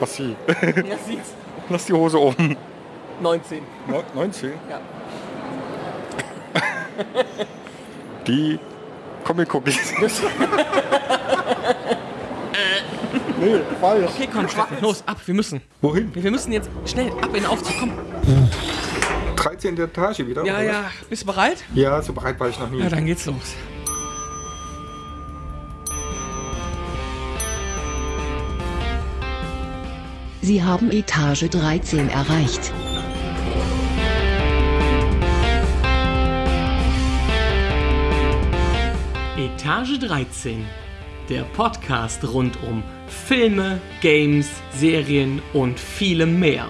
Was sie? Ja, siehst. Lass die Hose oben. 19. Neu- 19. Ja. Die Comic-Cookies. nee, falsch. Okay, komm, Steffen, los, ab, wir müssen. Wohin? Wir müssen jetzt schnell ab in den Aufzug, komm. 13. Etage wieder? Ja, oder ja, bist du bereit? Ja, so bereit war ich noch nie. Ja, dann geht's los. Sie haben Etage 13 erreicht. Etage 13. Der Podcast rund um Filme, Games, Serien und vielem mehr.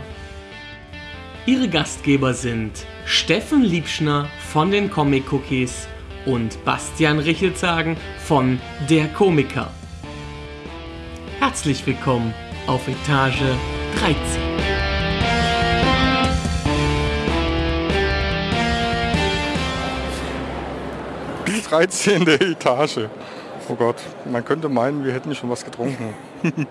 Ihre Gastgeber sind Steffen Liebschner von den Comic Cookies und Bastian Richelzagen von Der Komiker. Herzlich willkommen auf Etage 13. Die 13. Etage. Oh Gott, man könnte meinen, wir hätten schon was getrunken.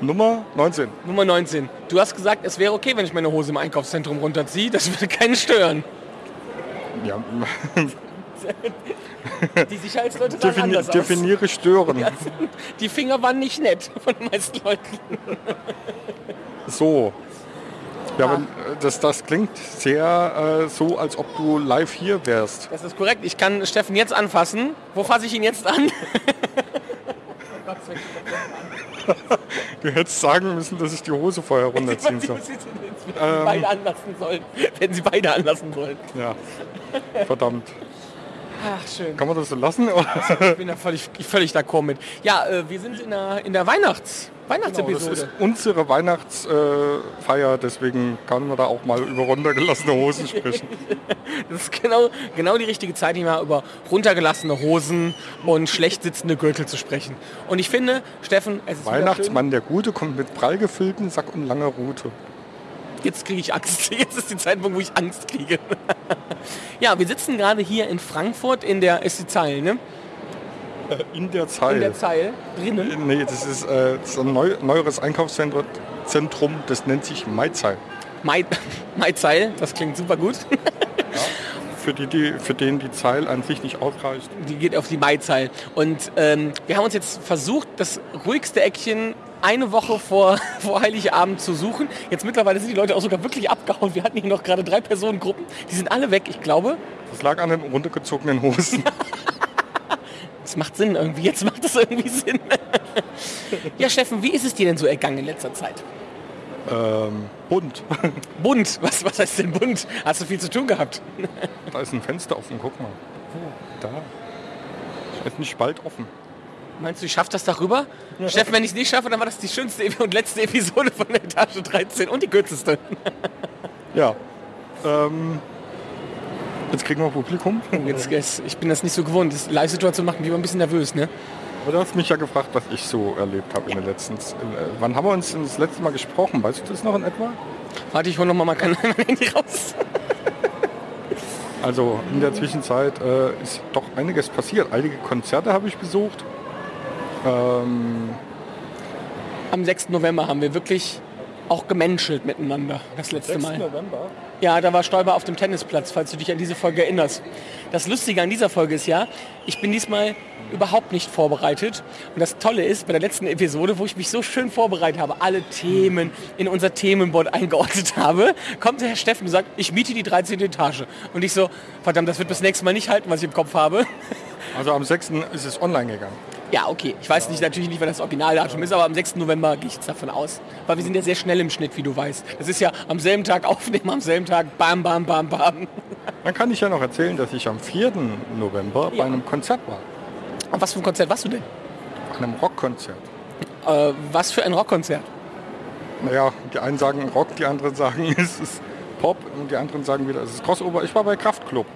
Nummer 19. Nummer 19. Du hast gesagt, es wäre okay, wenn ich meine Hose im Einkaufszentrum runterziehe. Das würde keinen stören. Ja, Die Sicherheitsleute sahen defini anders aus. definiere stören. Die Finger waren nicht nett von den meisten Leuten. So. Ja, aber das, das klingt sehr äh, so, als ob du live hier wärst. Das ist korrekt. Ich kann Steffen jetzt anfassen. Wo fasse ich ihn jetzt an? Du hättest sagen müssen, dass ich die Hose vorher runterziehen soll. Wenn sie beide anlassen sollen. Wenn sie beide anlassen sollen. Ja, verdammt. Ach, schön. Kann man das so lassen? Oder? Ich bin da völlig, völlig d'accord mit. Ja, äh, wir sind in der, in der Weihnachts, Genau, das Weihnachtsepisode. ist unsere Weihnachtsfeier, deswegen kann man da auch mal über runtergelassene Hosen sprechen. Das ist genau, genau die richtige Zeit, hier mal über runtergelassene Hosen und schlecht sitzende Gürtel zu sprechen. Und ich finde, Steffen, es ist Weihnachtsmann der Gute kommt mit prall gefüllten Sack und langer Rute. Jetzt kriege ich Angst. Jetzt ist die Zeitpunkt, wo ich Angst kriege. ja, wir sitzen gerade hier in Frankfurt in der, ist die Zeil, ne? In der Zeit. In der Zeil, drinnen. Nee, das ist, äh, das ist ein neu, neueres Einkaufszentrum, Zentrum, das nennt sich Maizei. Mai, Maizeil, das klingt super gut. Für, die, die, für den die Zeil an sich nicht ausreicht. Die geht auf die Maizeil. Und ähm, wir haben uns jetzt versucht, das ruhigste Eckchen eine Woche vor, vor Heiligabend zu suchen. Jetzt mittlerweile sind die Leute auch sogar wirklich abgehauen. Wir hatten hier noch gerade drei Personengruppen. Die sind alle weg, ich glaube. Das lag an den runtergezogenen Hosen. Das macht Sinn irgendwie. Jetzt macht das irgendwie Sinn. ja, Steffen, wie ist es dir denn so ergangen in letzter Zeit? ähm, bunt. Bunt. Was, was heißt denn bunt? Hast du viel zu tun gehabt? Da ist ein Fenster offen, guck mal. Da. Ist ein Spalt offen. Meinst du, ich schaffe das darüber? Steffen, wenn ich es nicht schaffe, dann war das die schönste und letzte Episode von der Etage 13 und die kürzeste. Ja. Ähm, jetzt kriegen wir Publikum. Jetzt, jetzt, ich bin das nicht so gewohnt. Das Live-Situation macht mich immer ein bisschen nervös, ne? Aber du hast mich ja gefragt, was ich so erlebt habe in den letzten... Äh, wann haben wir uns das letzte Mal gesprochen? Weißt du das noch in etwa? Warte, ich hole noch mal mein Handy raus. Also in der Zwischenzeit äh, ist doch einiges passiert. Einige Konzerte habe ich besucht. Ähm, Am 6. November haben wir wirklich auch gemenschelt miteinander, das letzte Mal. November. Ja, da war Stoiber auf dem Tennisplatz, falls du dich an diese Folge erinnerst. Das Lustige an dieser Folge ist ja, ich bin diesmal überhaupt nicht vorbereitet. Und das Tolle ist, bei der letzten Episode, wo ich mich so schön vorbereitet habe, alle Themen in unser Themenboard eingeordnet habe, kommt der Herr Steffen und sagt, ich miete die 13. Etage. Und ich so, verdammt, das wird bis nächste Mal nicht halten, was ich im Kopf habe. Also am 6. ist es online gegangen. Ja, okay. Ich weiß nicht, natürlich nicht, wann das Originaldatum ist, aber am 6. November gehe ich jetzt davon aus. Weil wir sind ja sehr schnell im Schnitt, wie du weißt. Das ist ja am selben Tag aufnehmen, am selben Tag bam, bam, bam, bam. Dann kann ich ja noch erzählen, dass ich am 4. November Ja. bei einem Konzert war. Und was für ein Konzert warst du denn? Bei einem Rockkonzert. Äh, was für ein Rockkonzert? Naja, die einen sagen Rock, die anderen sagen es ist Pop und die anderen sagen wieder es ist Crossover. Ich war bei Kraftklub.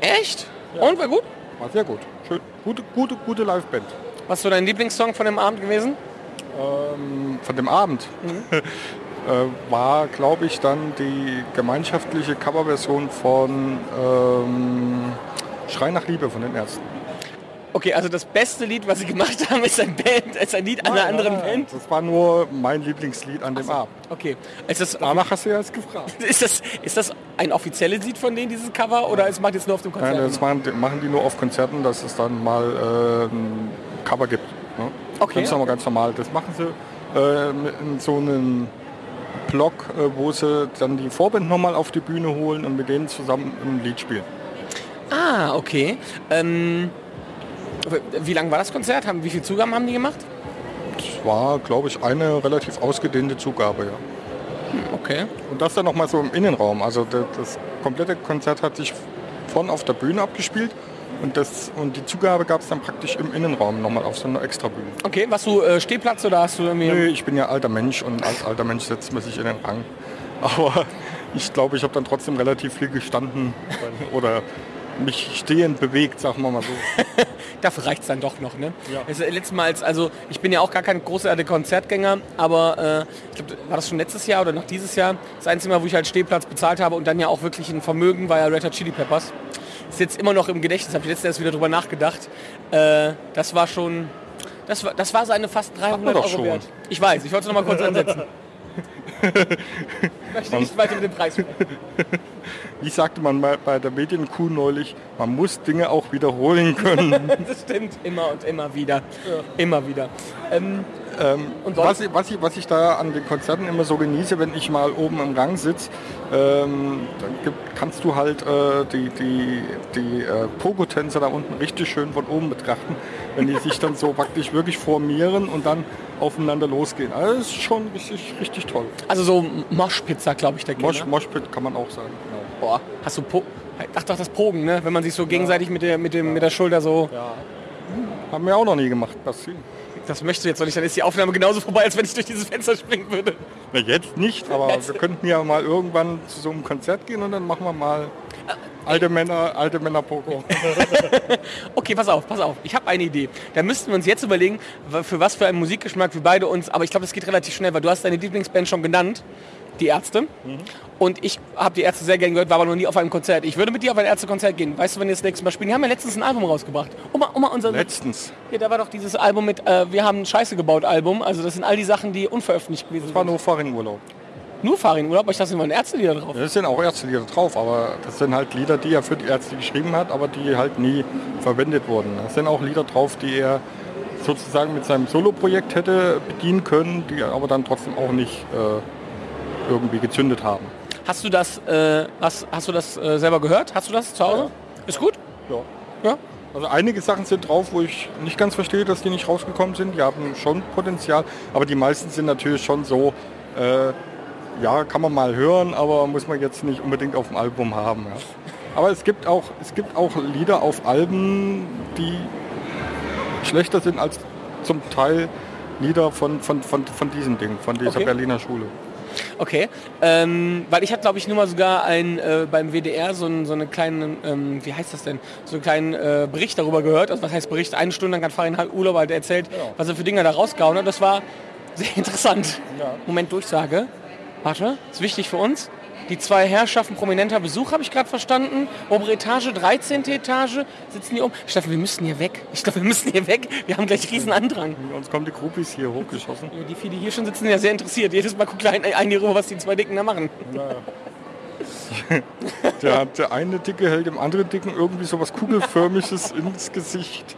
Echt? Und war gut? War sehr gut. Schön. Gute, gute, gute Liveband. Was ist so dein Lieblingssong von dem Abend gewesen? Von dem Abend äh, war, glaube ich, dann die gemeinschaftliche ähm, Coverversion von ähm, Schrei nach Liebe von den Ärzten. Okay, also das beste Lied, was Sie gemacht haben, ist ein, Band, ist ein Lied einer anderen Band? Das war nur mein Lieblingslied an dem Abend. Okay. Ist das, Danach hast du ja jetzt gefragt. ist, das, ist das ein offizielles Lied von denen, dieses Cover, oder es macht jetzt nur auf dem Konzert? Nein, das machen, die- machen die nur auf Konzerten, dass es dann mal äh, ein Cover gibt. Ne? Okay. Das ist aber ganz normal. Das machen sie äh, in so einem Blog, äh, wo sie dann die Vorband nochmal auf die Bühne holen und mit denen zusammen ein Lied spielen. Ah, okay. Ähm, wie lang war das Konzert? Haben, wie viele Zugaben haben die gemacht? Das war, glaube ich, eine relativ ausgedehnte Zugabe. Ja. Okay. Und das dann nochmal so im Innenraum. Also das, das komplette Konzert hat sich von auf der Bühne abgespielt und, das, und die Zugabe gab es dann praktisch im Innenraum nochmal auf so einer Extrabühne. Okay, warst du äh, Stehplatz oder hast du irgendwie... Nö, ich bin ja alter Mensch und als alter Mensch setzt man sich in den Rang. Aber ich glaube, ich habe dann trotzdem relativ viel gestanden oder mich stehend bewegt, sagen wir mal so. Dafür reicht es dann doch noch, ne? Ja. Das ist letztes Mal, als, also ich bin ja auch gar kein großartiger Konzertgänger, aber äh, ich glaube, war das schon letztes Jahr oder noch dieses Jahr? Das einzige Mal, wo ich halt Stehplatz bezahlt habe und dann ja auch wirklich ein Vermögen war ja Red Hot Chili Peppers. Ist jetzt immer noch im Gedächtnis, habe ich letztens erst wieder drüber nachgedacht. Äh, das war schon, das war, das war seine fast 300 doch Euro schon. wert. Ich weiß, ich wollte es noch mal kurz ansetzen. Ich möchte nicht weiter mit dem Preis sprechen. Wie sagte man bei der Medienkuh neulich, man muss Dinge auch wiederholen können. Das stimmt, immer und immer wieder. Immer wieder. Ähm, und sonst? was, ich, was, ich, was ich da an den Konzerten immer so genieße, wenn ich mal oben im Rang sitze, ähm, dann gibt, kannst du halt äh, die, die, die äh, Pogo-Tänzer da unten richtig schön von oben betrachten, wenn die sich dann so praktisch wirklich formieren und dann aufeinander losgehen. Also das ist schon richtig, richtig toll. also so Moschpizza, glaube ich, der Mosh. Moshpit kann man auch sagen. Genau. Boah, hast du po Ach doch, das Pogen, ne? Wenn man sich so gegenseitig mit der, mit, dem, mit der Schulter so... Haben wir auch noch nie gemacht. Das, Das möchte jetzt noch nicht, dann ist die Aufnahme genauso vorbei, als wenn ich durch dieses Fenster springen würde. na, jetzt nicht, aber wir könnten ja mal irgendwann zu so einem Konzert gehen und dann machen wir mal alte Männer, alte Männer Pogo. Okay, pass auf, pass auf. Ich habe eine Idee. Da müssten wir uns jetzt überlegen, für was für einen Musikgeschmack wir beide uns... Aber ich glaube, das geht relativ schnell, weil du hast deine Lieblingsband schon genannt, die Ärzte. Und ich habe die Ärzte sehr gerne gehört, war aber noch nie auf einem Konzert. Ich würde mit dir auf ein Ärztekonzert gehen. Weißt du, wenn wir das nächste Mal spielen? Die haben ja letztens ein Album rausgebracht. Oma, Oma, unser... Letztens. Ja, da war doch dieses Album mit äh, Wir haben Scheiße gebaut Album. Also das sind all die Sachen, die unveröffentlicht gewesen Das war sind. nur Fahrradurlaub. Nur aber ich dachte, es waren Ärztelieder drauf. Das sind auch Ärztelieder drauf, aber das sind halt Lieder, die er für die Ärzte geschrieben hat, aber die halt nie verwendet wurden. Das sind auch Lieder drauf, die er sozusagen mit seinem Soloprojekt hätte bedienen können, die aber dann trotzdem auch nicht äh, irgendwie gezündet haben. Hast du das, äh, hast, hast du das äh, selber gehört? Hast du das zu Hause? Ist gut? Ja. Ja. Also einige Sachen sind drauf, wo ich nicht ganz verstehe, dass die nicht rausgekommen sind. Die haben schon Potenzial, aber die meisten sind natürlich schon so, äh, ja, kann man mal hören, aber muss man jetzt nicht unbedingt auf dem Album haben. Ja. Aber es gibt, auch, es gibt auch Lieder auf Alben, die schlechter sind als zum Teil Lieder von, von, von, von diesem Ding, von dieser Okay. Berliner Schule. Okay. Ähm, weil ich hatte, glaube ich, nur mal sogar ein, äh, beim WDR so, ein, so eine kleine, ähm, wie heißt das denn, so einen kleinen äh, Bericht darüber gehört. Also was heißt Bericht? Eine Stunde lang hat Farin halt Urlaub halt erzählt, was er für Dinge da rausgehauen hat. Das war sehr interessant. Moment, Durchsage. Warte, ist wichtig für uns. Die zwei Herrschaften prominenter Besuch, habe ich gerade verstanden. Obere Etage, 13. Etage, sitzen hier oben. Steffen, wir müssen hier weg. Ich glaube, wir müssen hier weg. Wir haben gleich riesen Andrang. Uns kommen die Groupies hier hochgeschossen. Ja, die viele hier schon sitzen, sind ja sehr interessiert. Jedes Mal guckt ein, ein hier rüber, was die zwei Dicken da machen. Der, der eine Dicke hält dem anderen Dicken irgendwie so was Kugelförmiges ins Gesicht.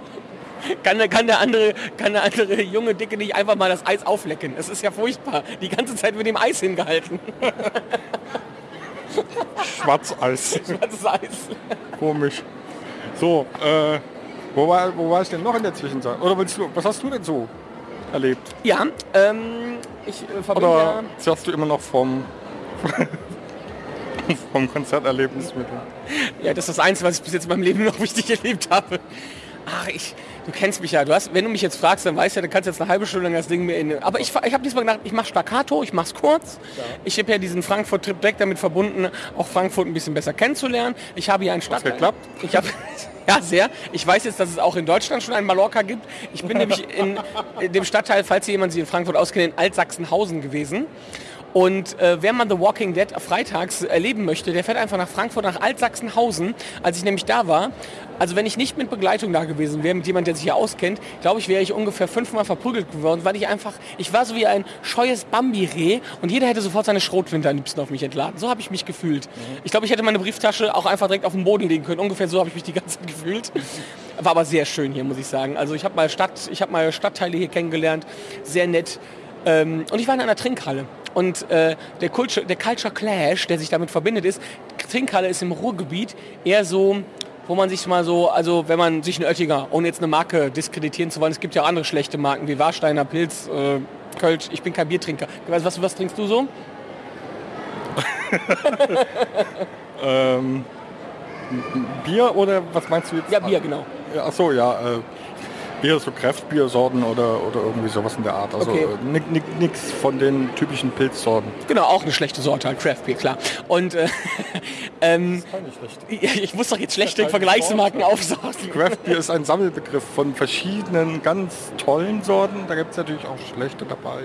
Kann, der- kann, der andere, kann der andere junge Dicke nicht einfach mal das Eis auflecken? Es ist ja furchtbar. Die ganze Zeit mit dem Eis hingehalten. Schwarzeis. Eis. Komisch. So, äh, wo war, wo war ich denn noch in der Zwischenzeit? Oder willst du, was hast du denn so erlebt? Ja, ähm, ich äh, verbinde Oder ja... zerrst du immer noch vom, vom Konzerterlebnis mit? Ja, das ist das Einzige, was ich bis jetzt in meinem Leben noch richtig erlebt habe. Ach, ich, du kennst mich ja. Du hast, wenn du mich jetzt fragst, dann weißt du ja, du kannst jetzt eine halbe Stunde lang das Ding mir in. Aber ich, ich habe diesmal gedacht, ich mache Staccato, ich mach's kurz. Ich habe ja diesen Frankfurt-Trip direkt damit verbunden, auch Frankfurt ein bisschen besser kennenzulernen. Ich habe hier einen Stadtteil. geklappt? Ich habe ja sehr. Ich weiß jetzt, dass es auch in Deutschland schon einen Mallorca gibt. Ich bin nämlich in, in dem Stadtteil, falls hier jemand sich in Frankfurt auskennt, in Altsachsenhausen gewesen. Und äh, wer man The Walking Dead freitags erleben möchte, der fährt einfach nach Frankfurt, nach Altsachsenhausen. Als ich nämlich da war, also wenn ich nicht mit Begleitung da gewesen wäre, mit jemand, der sich hier auskennt, glaube ich, wäre ich ungefähr fünfmal verprügelt geworden, weil ich einfach, ich war so wie ein scheues Bambi-Reh und jeder hätte sofort seine Schrotflinte am liebsten auf mich entladen. So habe ich mich gefühlt. Ich glaube, ich hätte meine Brieftasche auch einfach direkt auf den Boden legen können. Ungefähr so habe ich mich die ganze Zeit gefühlt. War aber sehr schön hier, muss ich sagen. Also ich habe mal Stadt, ich habe mal Stadtteile hier kennengelernt, sehr nett. Ähm, und ich war in einer Trinkhalle. Und äh, der, Culture, der Culture Clash, der sich damit verbindet, ist, Trinkhalle ist im Ruhrgebiet eher so, wo man sich mal so, also wenn man sich eine Oettinger, ohne jetzt eine Marke diskreditieren zu wollen, es gibt ja auch andere schlechte Marken wie Warsteiner, Pilz, äh, Kölsch, ich bin kein Biertrinker. Was, was, was trinkst du so? Ähm, Bier oder was meinst du jetzt? Ja, Bier, genau. Ja, ach so, ja. Äh, Bier, so Kräftbiersorten oder, oder irgendwie sowas in der Art. Also Okay. äh, nichts von den typischen Pilzsorten. Genau, auch eine schlechte Sorte, halt Craft Beer, klar. Und äh, ähm, schlecht. ich muss doch jetzt schlechte Vergleichsmarken aufsagen. Craft Beer ist ein Sammelbegriff von verschiedenen ganz tollen Sorten. Da gibt es natürlich auch schlechte dabei.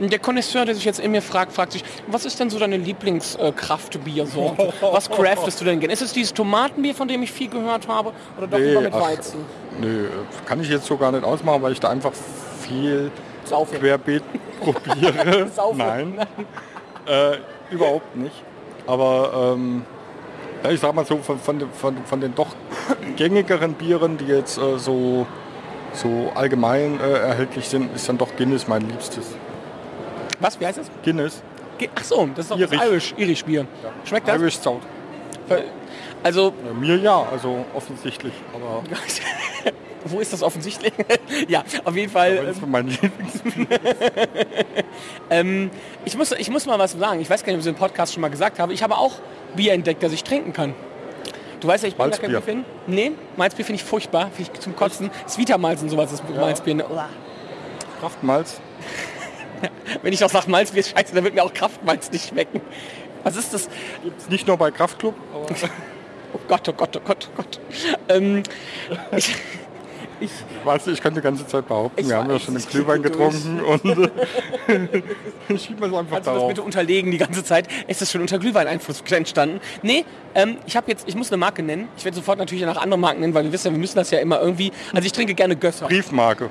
Der Connoisseur, der sich jetzt in mir fragt, fragt sich, was ist denn so deine Lieblings-Kraftbiersorte? was craftest du denn gerne? Ist es dieses Tomatenbier, von dem ich viel gehört habe? Oder doch lieber mit ach, Weizen? Nö, kann ich jetzt so gar nicht ausmachen, weil ich da einfach viel Saufen. querbeet probiere. Nein, äh, überhaupt nicht. Aber ähm, ja, ich sag mal so, von, von, den- von, von den doch gängigeren Bieren, die jetzt äh, so, so allgemein äh, erhältlich sind, ist dann doch Guinness mein liebstes. Was, wie heißt das? Guinness, Ach so, das ist doch das Irisch. Irish, Irish Bier. Schmeckt das? Irish Stout. Also, Ja, mir ja, also offensichtlich. Aber wo ist das offensichtlich? ja, auf jeden Fall. das Lieblings. Ähm, ich, muss, ich muss mal was sagen. Ich weiß gar nicht, ob ich es im Podcast schon mal gesagt habe. Ich habe auch Bier entdeckt, das ich trinken kann. Du weißt ja, ich bin gar kein. Bierfan. Nee, Malzbier finde ich furchtbar. Finde ich zum Kotzen. Svita-Malz und sowas ist Malzbier. Ne? Kraftmalz. Wenn ich doch sage Malzbier ist scheiße, dann wird mir auch Kraftmalz nicht schmecken. Was ist das? Gibt's nicht nur bei Kraftklub, aber Oh Gott, oh Gott, oh Gott, oh Gott. Ähm, ich, ich, weißt du, ich könnte die ganze Zeit behaupten, Ich wir haben ja schon den ich Glühwein getrunken und äh, schieben wir es einfach Kannst du das bitte unterlegen die ganze Zeit? Ist das schon unter Glühwein-Einfluss entstanden? Nee, ähm, ich habe jetzt, ich muss eine Marke nennen. Ich werde sofort natürlich nach anderen Marken nennen, weil wir wissen ja, wir müssen das ja immer irgendwie. Also ich trinke gerne Gösser. Briefmarke.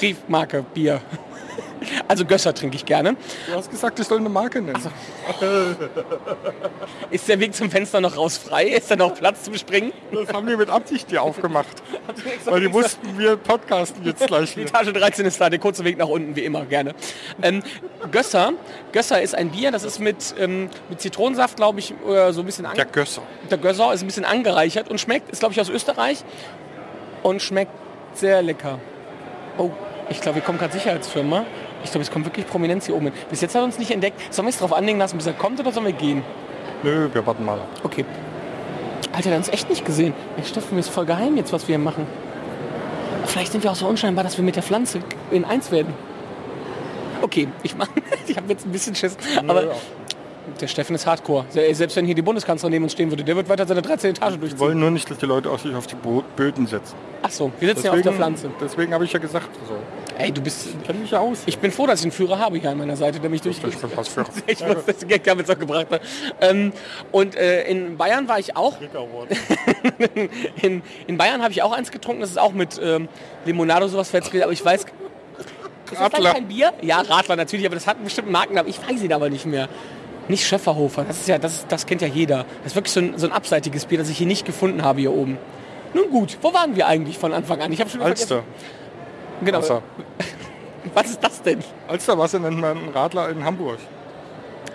Briefmarke, Bier. Also Gösser trinke ich gerne. Du hast gesagt, ich soll eine Marke nennen. Ist der Weg zum Fenster noch raus frei? Ist da noch Platz zum Springen? Das haben die mit Absicht hier aufgemacht. Weil die wussten, wir podcasten jetzt gleich Die wieder. Etage 13 ist da, der kurze Weg nach unten, wie immer, gerne. Ähm, Gösser, Gösser ist ein Bier, das ist mit, ähm, mit Zitronensaft, glaube ich, oder so ein bisschen Der Gösser. Der Gösser ist ein bisschen angereichert und schmeckt, ist glaube ich aus Österreich und schmeckt sehr lecker. Oh, ich glaube, wir kommen gerade Sicherheitsfirma. Ich glaube, es kommt wirklich Prominenz hier oben hin. Bis jetzt hat er uns nicht entdeckt. Sollen wir es darauf anlegen lassen, bis er kommt oder sollen wir gehen? Nö, wir warten mal. Okay. Alter, der hat uns echt nicht gesehen. Ey, Steffen, mir ist voll geheim jetzt, was wir hier machen. Vielleicht sind wir auch so unscheinbar, dass wir mit der Pflanze in eins werden. Okay, ich mach, ich habe jetzt ein bisschen Schiss. Aber ja. Der Steffen ist Hardcore. Selbst wenn hier die Bundeskanzlerin neben uns stehen würde, der wird weiter seine 13 Etage Wir durchziehen. wollen nur nicht, dass die Leute auch sich auf die Böden setzen. Ach so, wir sitzen ja auf der Pflanze. deswegen habe ich ja gesagt, so. Ey, du bist... Ich kenne mich ja aus. Ich bin froh, dass ich einen Führer habe hier an meiner Seite, der mich durch... Das ist was für Ich muss das Gag damit auch gebracht haben. Ähm, und äh, in Bayern war ich auch. In, in Bayern habe ich auch eins getrunken. Das ist auch mit ähm, Limonado sowas verzählt. Aber ich weiß... Ist das Radler. kein Bier? Ja, Radler natürlich, aber das hat einen bestimmten Markennamen. Ich weiß ihn aber nicht mehr. Nicht Schöfferhofer, das ist ja, das, das kennt ja jeder. Das ist wirklich so ein, so ein abseitiges Bier, das ich hier nicht gefunden habe hier oben. Nun gut, wo waren wir eigentlich von Anfang an? Ich habe schon Alster. vergessen. Genau. Wasser. Was ist das denn? Alsterwasser nennt man einen Radler in Hamburg.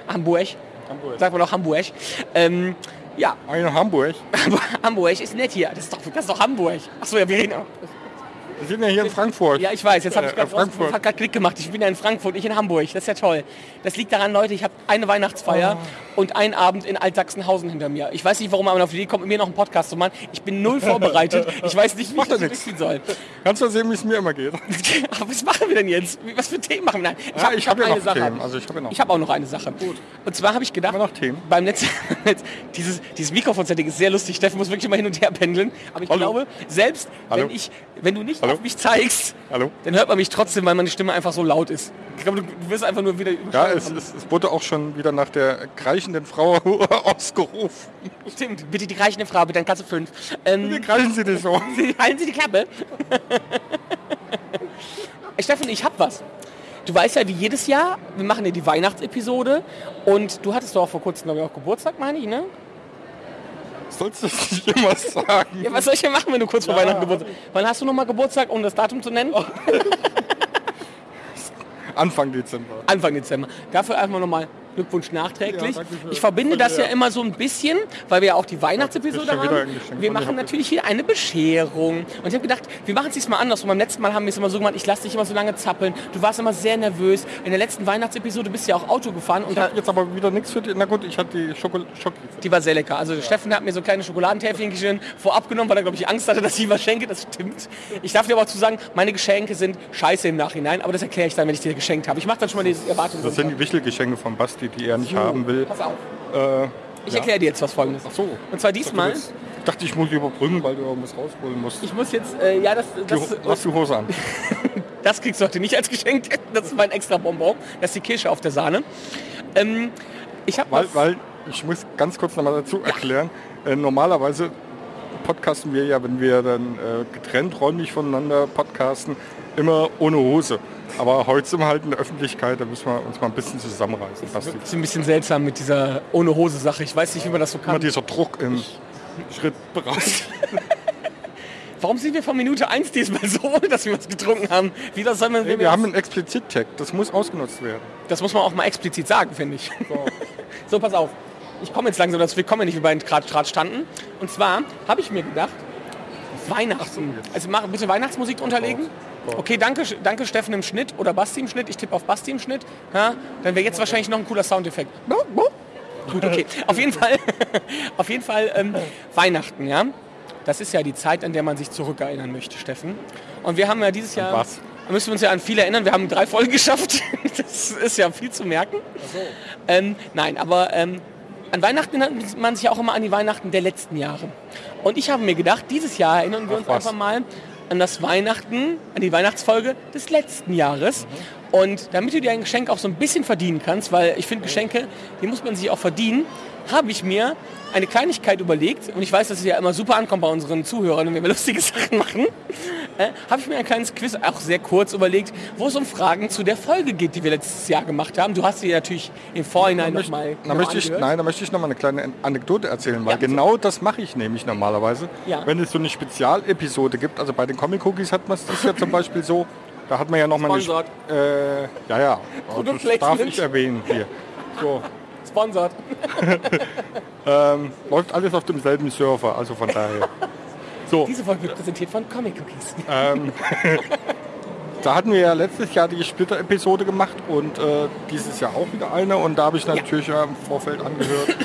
Hamburg. Hamburg. Sagt man doch Hamburg. Ähm, ja, Ein Hamburg. Hamburg ist nett hier. Das ist doch, das ist doch Hamburg. Achso, ja, wir reden auch. Wir sind ja hier in Frankfurt. Ja, ich weiß, jetzt habe ich Äh, gerade Klick gemacht. Ich bin ja in Frankfurt, nicht in Hamburg. Das ist ja toll. Das liegt daran, Leute, ich habe eine Weihnachtsfeier Oh. und einen Abend in Altsachsenhausen hinter mir. Ich weiß nicht, warum man auf die Idee kommt, mit mir noch einen Podcast zu machen. Ich bin null vorbereitet. Ich weiß nicht, wie ich Macht das durchziehen soll. Kannst du sehen, wie es mir immer geht? Aber was machen wir denn jetzt? Was für Themen machen wir? Nein, Ja, ich hab ja eine Sache. Themen. Also ich hab. Ich habe auch noch eine Sache. Und zwar habe ich gedacht, beim letzten, dieses, dieses Mikrofonsetting ist sehr lustig. Steffen muss wirklich immer hin und her pendeln. Aber ich Hallo. glaube, selbst Hallo. wenn ich, wenn du nicht Hallo? auf mich zeigst, Hallo? dann hört man mich trotzdem, weil meine Stimme einfach so laut ist. Ich glaube, du, du wirst einfach nur wieder Ja, es, es, es wurde auch schon wieder nach der kreischenden Frau ausgerufen. Stimmt, bitte die reichende Frau, bitte an Kasse 5. Wie Ähm, kreischen Sie das so? halten Sie die Klappe. Steffen, ich hab was. Du weißt ja, wie jedes Jahr, wir machen ja die Weihnachtsepisode und du hattest doch auch vor kurzem, glaube ich, auch Geburtstag, meine ich, ne? Sollst du das nicht immer sagen? Ja, was soll ich denn machen, wenn du kurz vor Weihnachten Geburtstag Wann hast du nochmal Geburtstag, um das Datum zu nennen? Anfang Dezember. Anfang Dezember. Dafür einfach nochmal Glückwunsch nachträglich. Ja, ich verbinde das ja immer so ein bisschen, weil wir ja auch die Weihnachtsepisode haben. Wir machen natürlich hier eine Bescherung. Und ich habe gedacht, wir machen es diesmal anders. Und beim letzten Mal haben wir es immer so gemacht, ich lasse dich immer so lange zappeln. Du warst immer sehr nervös. In der letzten Weihnachtsepisode bist du ja auch Auto gefahren und da, Jetzt aber wieder nichts für die. Na gut, ich hatte die Schokol Schoki. die war sehr lecker. Also Steffen hat mir so kleine Schokoladentäfelchen vorab genommen, weil er, glaube ich, Angst hatte, dass ich was schenke. Das stimmt. Ich darf dir aber auch zu sagen, meine Geschenke sind scheiße im Nachhinein. Aber das erkläre ich dann, wenn ich dir geschenkt habe. Ich mache dann schon mal die Erwartung. Das sind die Wichtelgeschenke von Basti, die er nicht haben will. Pass auf. Äh, Ich erkläre dir jetzt was Folgendes. ach so. Und zwar diesmal, Ich dachte, ich muss überbrücken, weil du irgendwas rausholen musst. ich muss jetzt, äh, ja, das, das, lass die Hose an. das kriegst du heute nicht als Geschenk. Das ist mein extra Bonbon. Das ist die Kirsche auf der Sahne. Ähm, ich habe Weil, weil ich muss ganz kurz nochmal dazu erklären. Äh, normalerweise podcasten wir ja, wenn wir dann äh, getrennt räumlich voneinander podcasten, immer ohne Hose. Aber heute sind wir halt in der Öffentlichkeit, da müssen wir uns mal ein bisschen zusammenreißen. Basti. ist ein bisschen seltsam mit dieser ohne Hose Sache. Ich weiß nicht, wie man das so Immer kann. dieser Druck im Schrittbereich. Warum sind wir von Minute 1 diesmal so, dass wir was getrunken haben? Wie das soll man, Hey, wir haben einen Explizit-Tag, das muss ausgenutzt werden. das muss man auch mal explizit sagen, finde ich. So, pass auf. Ich komme jetzt langsam, dass wir kommen ja nicht, wie bei gerade Draht standen. Und zwar habe ich mir gedacht, Weihnachten. Also mach bitte Weihnachtsmusik unterlegen. Okay, danke, danke Steffen im Schnitt oder Basti im Schnitt. Ich tippe auf Basti im Schnitt. Ja, dann wäre jetzt wahrscheinlich noch ein cooler Soundeffekt. Gut, okay. Auf jeden Fall, auf jeden Fall ähm, Weihnachten, ja. Das ist ja die Zeit, an der man sich zurückerinnern möchte, Steffen. Und wir haben ja dieses Jahr, was? da müssen wir uns ja an viel erinnern. Wir haben drei Folgen geschafft. Das ist ja viel zu merken. Ähm, nein, aber ähm, an Weihnachten erinnert man sich auch immer an die Weihnachten der letzten Jahre. Und ich habe mir gedacht, dieses Jahr erinnern wir Ach, uns was. einfach mal an das Weihnachten, an die Weihnachtsfolge des letzten Jahres. Und damit du dir ein Geschenk auch so ein bisschen verdienen kannst, weil ich finde Geschenke, die muss man sich auch verdienen, habe ich mir eine Kleinigkeit überlegt, und ich weiß, dass es ja immer super ankommt bei unseren Zuhörern, wenn wir lustige Sachen machen, äh, habe ich mir ein kleines Quiz, auch sehr kurz überlegt, wo es um Fragen zu der Folge geht, die wir letztes Jahr gemacht haben. Du hast sie natürlich im Vorhinein nochmal da möchte ich, nein, da möchte ich noch mal eine kleine Anekdote erzählen, weil Ja, genau das mache ich nämlich normalerweise. Ja. Wenn es so eine Spezialepisode gibt, also bei den Comic Cookies hat man es das ja zum Beispiel so, da hat man ja noch mal eine... Äh, ja, ja, das darf ich erwähnen hier. So, Sponsort. ähm, läuft alles auf demselben Server, also von daher. So, Diese Folge wird präsentiert von Comic Cookies. ähm, da hatten wir ja letztes Jahr die Splitter-Episode gemacht und äh, dieses Jahr auch wieder eine und da habe ich natürlich ja. im Vorfeld angehört.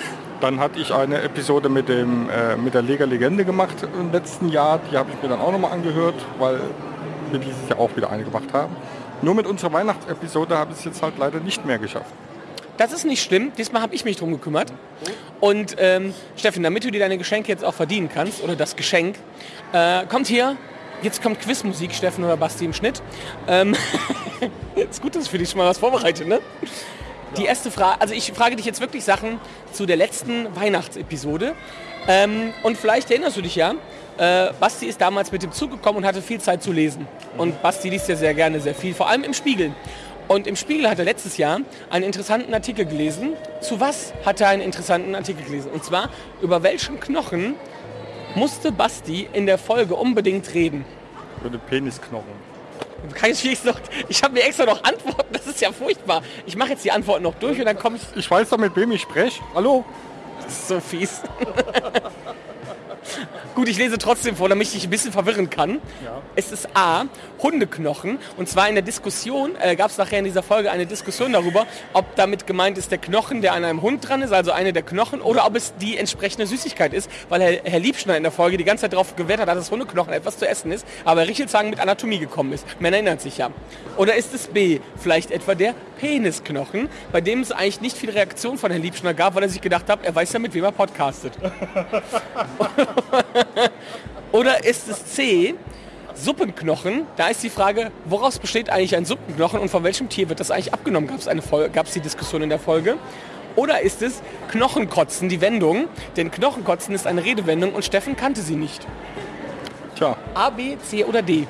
Dann hatte ich eine Episode mit, dem, äh, mit der Lega Legende gemacht im letzten Jahr. Die habe ich mir dann auch nochmal angehört, weil wir dieses Jahr auch wieder eine gemacht haben. Nur mit unserer Weihnachtsepisode habe ich es jetzt halt leider nicht mehr geschafft. Das ist nicht schlimm. Diesmal habe ich mich drum gekümmert. Und ähm, Steffen, damit du dir deine Geschenke jetzt auch verdienen kannst, oder das Geschenk, äh, kommt hier, jetzt kommt Quizmusik, Steffen oder Basti im Schnitt. Ähm, ist gut, dass ich für dich schon mal was vorbereite, ne? Die erste Frage, also ich frage dich jetzt wirklich Sachen zu der letzten Weihnachtsepisode. Ähm, und vielleicht erinnerst du dich ja, äh, Basti ist damals mit dem Zug gekommen und hatte viel Zeit zu lesen. Und Basti liest ja sehr gerne sehr viel, vor allem im Spiegel. Und im Spiegel hat er letztes Jahr einen interessanten Artikel gelesen. Zu was hat er einen interessanten Artikel gelesen? Und zwar, über welchen Knochen musste Basti in der Folge unbedingt reden? Für den Penisknochen. Kann ich, jetzt noch, ich habe mir extra noch Antworten, das ist ja furchtbar. Ich mache jetzt die Antworten noch durch und dann komme ich... Ich weiß doch, mit wem ich spreche. Hallo? Das ist so fies. Gut, ich lese trotzdem vor, damit ich dich ein bisschen verwirren kann. Es ist A, Hundeknochen. Und zwar in der Diskussion, äh, gab es nachher in dieser Folge eine Diskussion darüber, ob damit gemeint ist der Knochen, der an einem Hund dran ist, also eine der Knochen, oder ob es die entsprechende Süßigkeit ist, weil Herr, Herr Liebschner in der Folge die ganze Zeit darauf gewährt hat, dass das Hundeknochen etwas zu essen ist, aber Richelshagen mit Anatomie gekommen ist. Man erinnert sich ja. Oder ist es B, vielleicht etwa der Penisknochen, bei dem es eigentlich nicht viel Reaktion von Herrn Liebschner gab, weil er sich gedacht hat, er weiß ja, mit wem er podcastet. Oder ist es C, Suppenknochen, da ist die Frage, woraus besteht eigentlich ein Suppenknochen und von welchem Tier wird das eigentlich abgenommen? Gab es eine Folge, gab es die Diskussion in der Folge? Oder ist es Knochenkotzen, die Wendung? Denn Knochenkotzen ist eine Redewendung und Steffen kannte sie nicht. Tja, A, B, C oder D?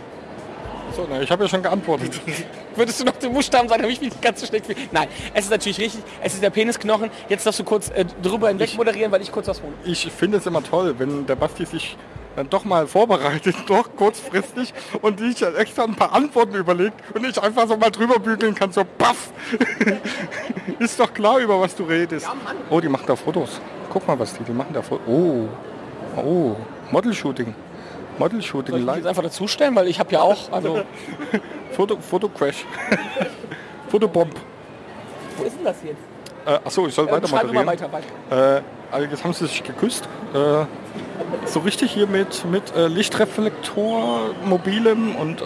so, na, ich habe ja schon geantwortet. Würdest du noch den Buchstaben sagen, habe ich mich ganz so schlecht gefühlt. Nein, es ist natürlich richtig. Es ist der Penisknochen. Jetzt darfst du kurz äh, drüber hinweg moderieren, weil ich kurz was hole. Ich finde es immer toll, wenn der Basti sich dann doch mal vorbereitet, doch kurzfristig und sich extra ein paar Antworten überlegt und ich einfach so mal drüber bügeln kann, so paff. Ist doch klar, über was du redest. Oh, die machen da Fotos. Guck mal, was die, die machen da Fotos. Oh, oh, Model-Shooting. Model-Shooting Soll ich jetzt einfach dazustellen, weil ich habe ja auch, also, Foto, Fotocrash. Fotobomb. wo ist denn das jetzt? Äh, achso, ich soll Äh, weiter moderieren. weiter, weiter. Äh, also jetzt haben sie sich geküsst. Äh, so richtig hier mit, mit äh, Lichtreflektor, mobilem und... Äh,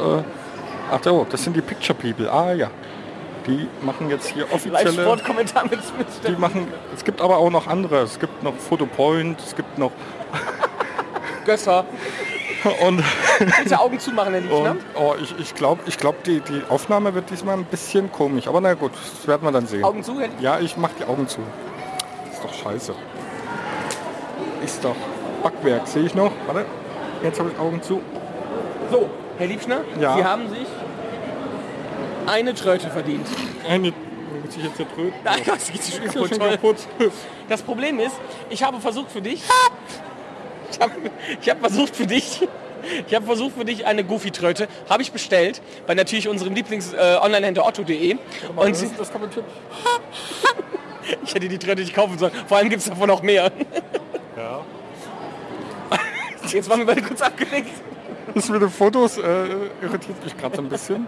ach so, das sind die Picture People. Ah ja. Die machen jetzt hier offizielle... Live-Sportkommentar mit, mit Die machen, es gibt aber auch noch andere. Es gibt noch Photopoint, es gibt noch... Gösser. Und, Bitte Augen zumachen, Herr Liebschner. und oh, ich, ich glaube, ich glaub, die, die Aufnahme wird diesmal ein bisschen komisch. Aber na gut, das werden wir dann sehen. Augen zu, Herr Liebschner. Ja, ich mach die Augen zu. Ist doch scheiße. Ist doch Backwerk, sehe ich noch. Warte, jetzt habe ich Augen zu. So, Herr Liebschner, Ja. Sie haben sich eine Tröte verdient. Eine, muss ich jetzt hier tröten? Nein, das geht schon Ist ja schon kaputt. kaputt. Das Problem ist, ich habe versucht für dich, ich habe ich hab versucht für dich, ich habe versucht für dich eine Goofy-Tröte, habe ich bestellt, bei natürlich unserem Lieblings-Online-Händler otto.de. Und das, das tippen. ich hätte die Tröte nicht kaufen sollen. Vor allem gibt es davon noch mehr. Ja. Jetzt waren wir beide kurz abgelenkt. Das mit den Fotos äh, irritiert mich gerade so ein bisschen.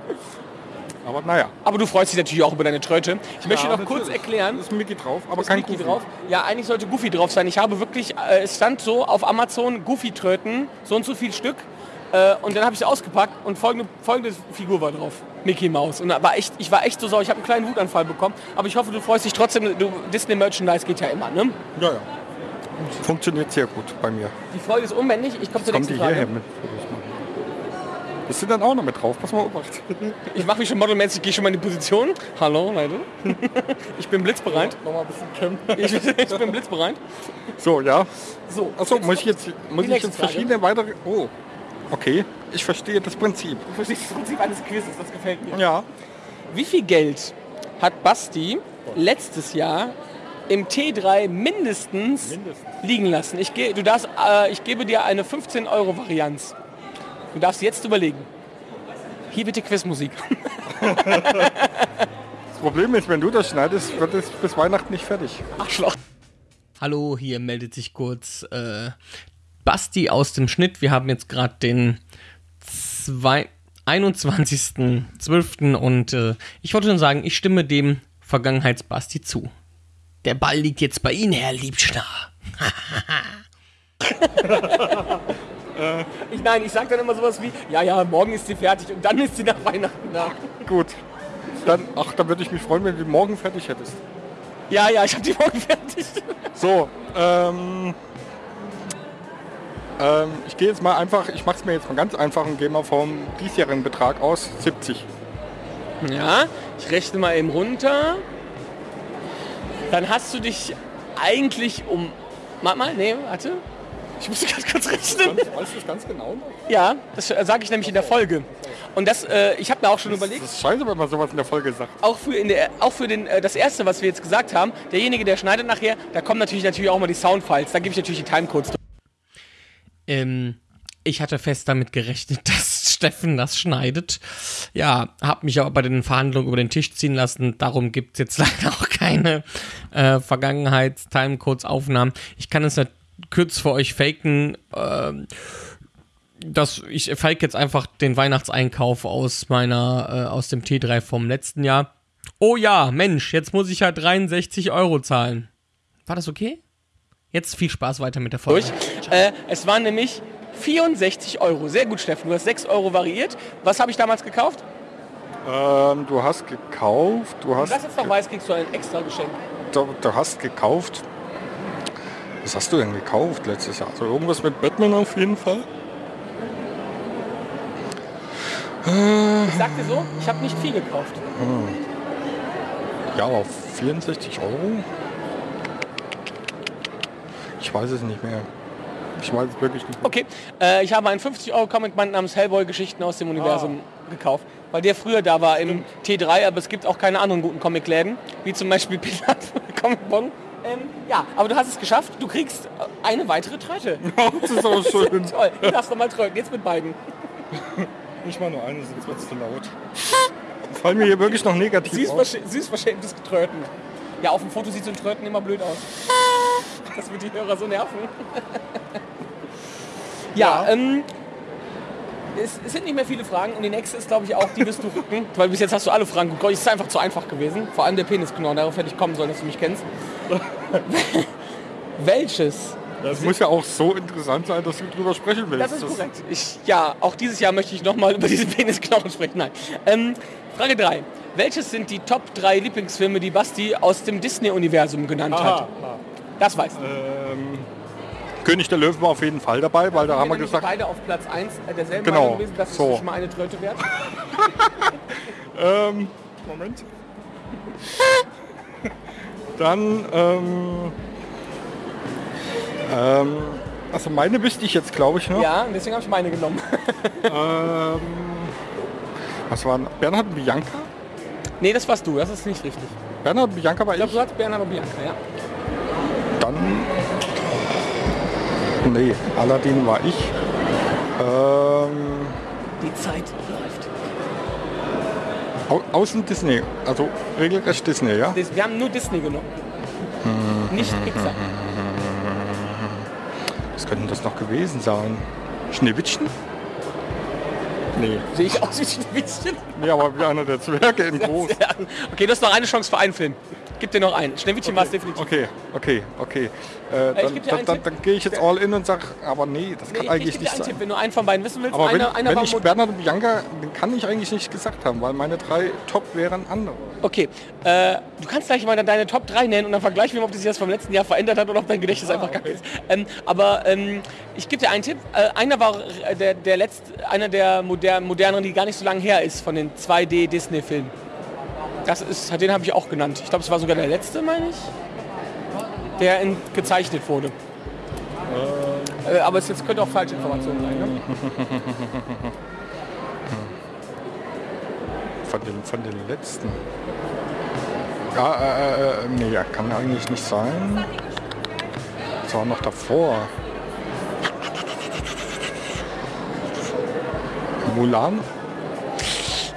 Aber naja. Aber du freust dich natürlich auch über deine Tröte. Ich möchte Ja, noch kurz erklären, Ist Mickey drauf, aber kein Mickey Goofy. drauf. Ja, eigentlich sollte Goofy drauf sein. Ich habe wirklich, äh, es stand so auf Amazon Goofy-Tröten, so und so viel Stück. Äh, und dann habe ich sie ausgepackt und folgende, folgende Figur war drauf. Mickey Mouse. Und da war echt, ich war echt so sauer. Ich habe einen kleinen Wutanfall bekommen. Aber ich hoffe, du freust dich trotzdem. Du, Disney Merchandise geht ja immer, ne? Ja, ja. Funktioniert sehr gut bei mir. Die Freude ist unbändig. Ich komme zur nächsten hierher Frage. mit Das sind dann auch noch mit drauf. Pass mal auf. Ich mache mich schon modelmäßig, gehe schon mal in die Position. Hallo, Leute. Ich bin blitzbereit. Nochmal ein bisschen kämpfen. Ich, ich bin blitzbereit. So, ja. So, Achso, muss ich jetzt, muss ich jetzt Frage. verschiedene weitere... Oh, okay. Ich verstehe das Prinzip. du verstehst das Prinzip eines Quizzes, das gefällt mir. Ja. Wie viel Geld hat Basti letztes Jahr im T3 mindestens, Mindestens. liegen lassen? Ich, ge du darfst, äh, ich gebe dir eine 15 Euro Varianz. Du darfst jetzt überlegen. Hier bitte Quizmusik. Das Problem ist, wenn du das schneidest, wird es bis Weihnachten nicht fertig. Arschloch. Hallo, hier meldet sich kurz äh, Basti aus dem Schnitt. Wir haben jetzt gerade den zwei- 21.12. und äh, ich wollte nur sagen, ich stimme dem Vergangenheitsbasti zu. Der Ball liegt jetzt bei Ihnen, Herr Liebschner. ich, nein, ich sage dann immer sowas wie, ja, ja, morgen ist sie fertig und dann ist sie nach Weihnachten da. Gut. Dann, ach, dann würde ich mich freuen, wenn du die morgen fertig hättest. Ja, ja, ich habe die morgen fertig. So, ähm, ähm, ich gehe jetzt mal einfach, ich mache es mir jetzt mal ganz einfach und gehe mal vom diesjährigen Betrag aus, 70. Ja, ich rechne mal eben runter. Dann hast du dich eigentlich um... Warte mal, nee, warte. Ich muss ganz kurz rechnen. Weißt du das ganz genau? Ja, das sage ich nämlich in der Folge. Und das, äh, ich habe mir auch schon überlegt, Das ist scheiße, wenn man sowas in der Folge sagt. auch für, in der, auch für den, äh, das erste, was wir jetzt gesagt haben, derjenige, der schneidet nachher, da kommen natürlich, natürlich auch mal die Soundfiles. Da gebe ich natürlich die Timecodes. Ähm, ich hatte fest damit gerechnet, dass Steffen das schneidet. Ja, habe mich aber bei den Verhandlungen über den Tisch ziehen lassen. Darum gibt es jetzt leider auch keine äh, Vergangenheits-Timecodes-Aufnahmen. Ich kann es nicht kurz für euch faken. Ähm, das, ich fake jetzt einfach den Weihnachtseinkauf aus meiner, äh, aus dem T3 vom letzten Jahr. Oh ja, Mensch, jetzt muss ich ja 63 Euro zahlen. War das okay? Jetzt viel Spaß weiter mit der Folge. Äh, es waren nämlich 64 Euro. Sehr gut, Steffen. Du hast 6 Euro variiert. Was habe ich damals gekauft? Ähm, du hast gekauft, du hast, Das jetzt noch weiß, kriegst du ein extra Geschenk. du, du hast gekauft. Was hast du denn gekauft letztes Jahr? Also irgendwas mit Batman auf jeden Fall. Ich sag dir so, ich habe nicht viel gekauft. Ja, aber 64 Euro? Ich weiß es nicht mehr. Ich weiß es wirklich nicht mehr. Okay, äh, ich habe einen 50-Euro-Comic-Band namens Hellboy-Geschichten aus dem Universum gekauft, weil der früher da war im T3, aber es gibt auch keine anderen guten Comicläden, wie zum Beispiel Pilat Comic Bon. Ähm, ja, aber du hast es geschafft, du kriegst äh, eine weitere Tröte. das ist auch schön. Toll, du darfst nochmal tröten, jetzt mit beiden. Nicht mal nur eine, sonst wird es zu laut. Fallen mir hier wirklich noch negativ Süß, auf. versch süß verschämtes Tröten. Ja, auf dem Foto sieht so ein Tröten immer blöd aus. Das wird die Hörer so nerven. Ja, ähm, es, es sind nicht mehr viele Fragen und die nächste ist, glaube ich, auch, die wirst du rücken, weil bis jetzt hast du alle Fragen geguckt. Es ist einfach zu einfach gewesen. Vor allem der Penisknochen, darauf hätte ich kommen sollen, dass du mich kennst. Welches? Das muss ja auch so interessant sein, dass du drüber sprechen willst. Das ist korrekt. Ich, ja, auch dieses Jahr möchte ich nochmal über diese Penisknochen sprechen. Nein. Ähm, Frage 3. Welches sind die Top 3 Lieblingsfilme, die Basti aus dem Disney-Universum genannt hat? Das weiß ich. Ähm, König der Löwen war auf jeden Fall dabei, weil da haben wir gesagt, beide auf Platz 1 derselben Genau, Meinung gewesen, das so. ist schon mal eine Tröte wert. ähm, Moment. Dann, ähm, ähm, also meine wüsste ich jetzt, glaube ich, noch. Ja, deswegen habe ich meine genommen. Ähm, was war Bernhard und Bianca? nee, das warst du, das ist nicht richtig. Bernhard und Bianca war Ich ich. glaube, du hast Bernhard und Bianca, ja. Dann, nee, Aladdin war ich. Ähm, Die Zeit läuft. au außen Disney, also regelrecht Disney, ja? Das- Wir haben nur Disney genommen. Nicht Pixar. Was könnte das noch gewesen sein? Schneewittchen? Nee. Sehe ich aus wie Schneewittchen? Nee, aber wie einer der Zwerge in groß. Okay, du hast noch eine Chance für einen Film. Gib dir noch einen. Schneewittchen war es definitiv. Okay, okay, okay. Äh, ich dann dann, dann, dann gehe ich jetzt all in und sage, aber nee, das Nee, kann ich, eigentlich nicht einen sein. Tipp, wenn du einen von beiden wissen willst. Aber wenn, einer, einer wenn ich Bernhard und Bianca, den kann ich eigentlich nicht gesagt haben, weil meine drei Top wären andere. Okay, äh, du kannst gleich mal deine Top 3 nennen und dann vergleichen wir, ob das sich das vom letzten Jahr verändert hat oder ob dein Gedächtnis einfach kacke ist. Ähm, aber ähm, ich gebe dir einen Tipp. Äh, einer war äh, der, der letzte, einer der moder moderneren, die gar nicht so lange her ist, von den 2D Disney-Filmen. Das ist, den habe ich auch genannt. Ich glaube, es war sogar der letzte, meine ich, der in, gezeichnet wurde. Äh, aber es jetzt könnte auch falsche Informationen sein. Ne? Von den, von den letzten. Ja, äh, äh, nee, ja, kann eigentlich nicht sein. Das war noch davor. Mulan?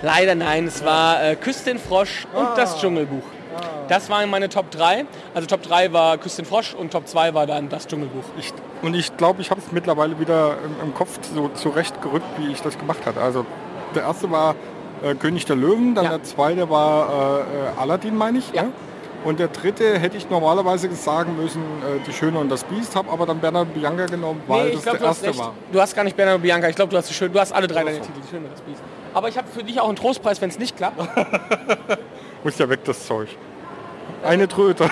Leider nein, es war äh, den Frosch und das Dschungelbuch. Das waren meine Top 3. Also Top 3 war Küss den Frosch und Top 2 war dann das Dschungelbuch. Ich, und ich glaube, ich habe es mittlerweile wieder im, im Kopf so zurechtgerückt, wie ich das gemacht hatte. Also der erste war äh, König der Löwen, dann Ja. der zweite war äh, äh, Aladdin, meine ich. Ja. ne? Und der dritte hätte ich normalerweise sagen müssen, äh, Die Schöne und das Biest, habe aber dann Bernhard und Bianca genommen, weil Nee, das glaub, der du hast erste war. Du hast gar nicht Bernhard und Bianca. Ich glaube, du hast die schön. Du hast alle drei Ach deine. Titel. Die Schöne, das Biest. Aber ich habe für dich auch einen Trostpreis, wenn es nicht klappt. Muss ja weg, das Zeug. Eine Tröte.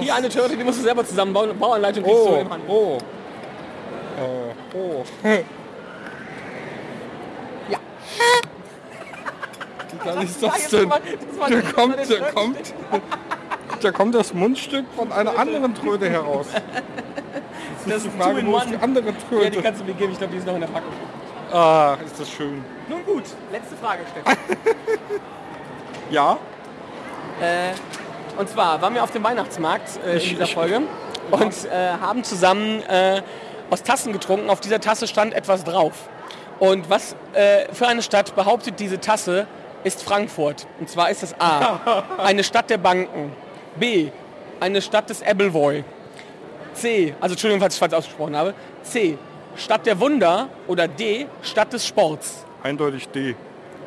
Hier eine Törte, die musst du selber zusammenbauen. Bauanleitung kriegst du Oh, im Hand. oh. Äh, oh. Ja. Wie geil ist das denn? die- kommt, die kommt, da kommt das Mundstück von einer anderen Tröte heraus. Das Die ist Frage, two in wo ist die andere Ja, die kannst du mir geben. Ich glaube, die ist noch in der Packung. Ah, ist das schön. Nun gut, letzte Frage, Stefan. Ja? Äh, und zwar waren wir auf dem Weihnachtsmarkt äh, in Ich- dieser ich- Folge und äh, haben zusammen äh, aus Tassen getrunken. Auf dieser Tasse stand etwas drauf. Und was äh, für eine Stadt behauptet diese Tasse, ist Frankfurt. Und zwar ist es A, eine Stadt der Banken. B, eine Stadt des Appleboy. C, also Entschuldigung, falls ich falsch ausgesprochen habe. C, Stadt der Wunder. Oder D, Stadt des Sports. Eindeutig D.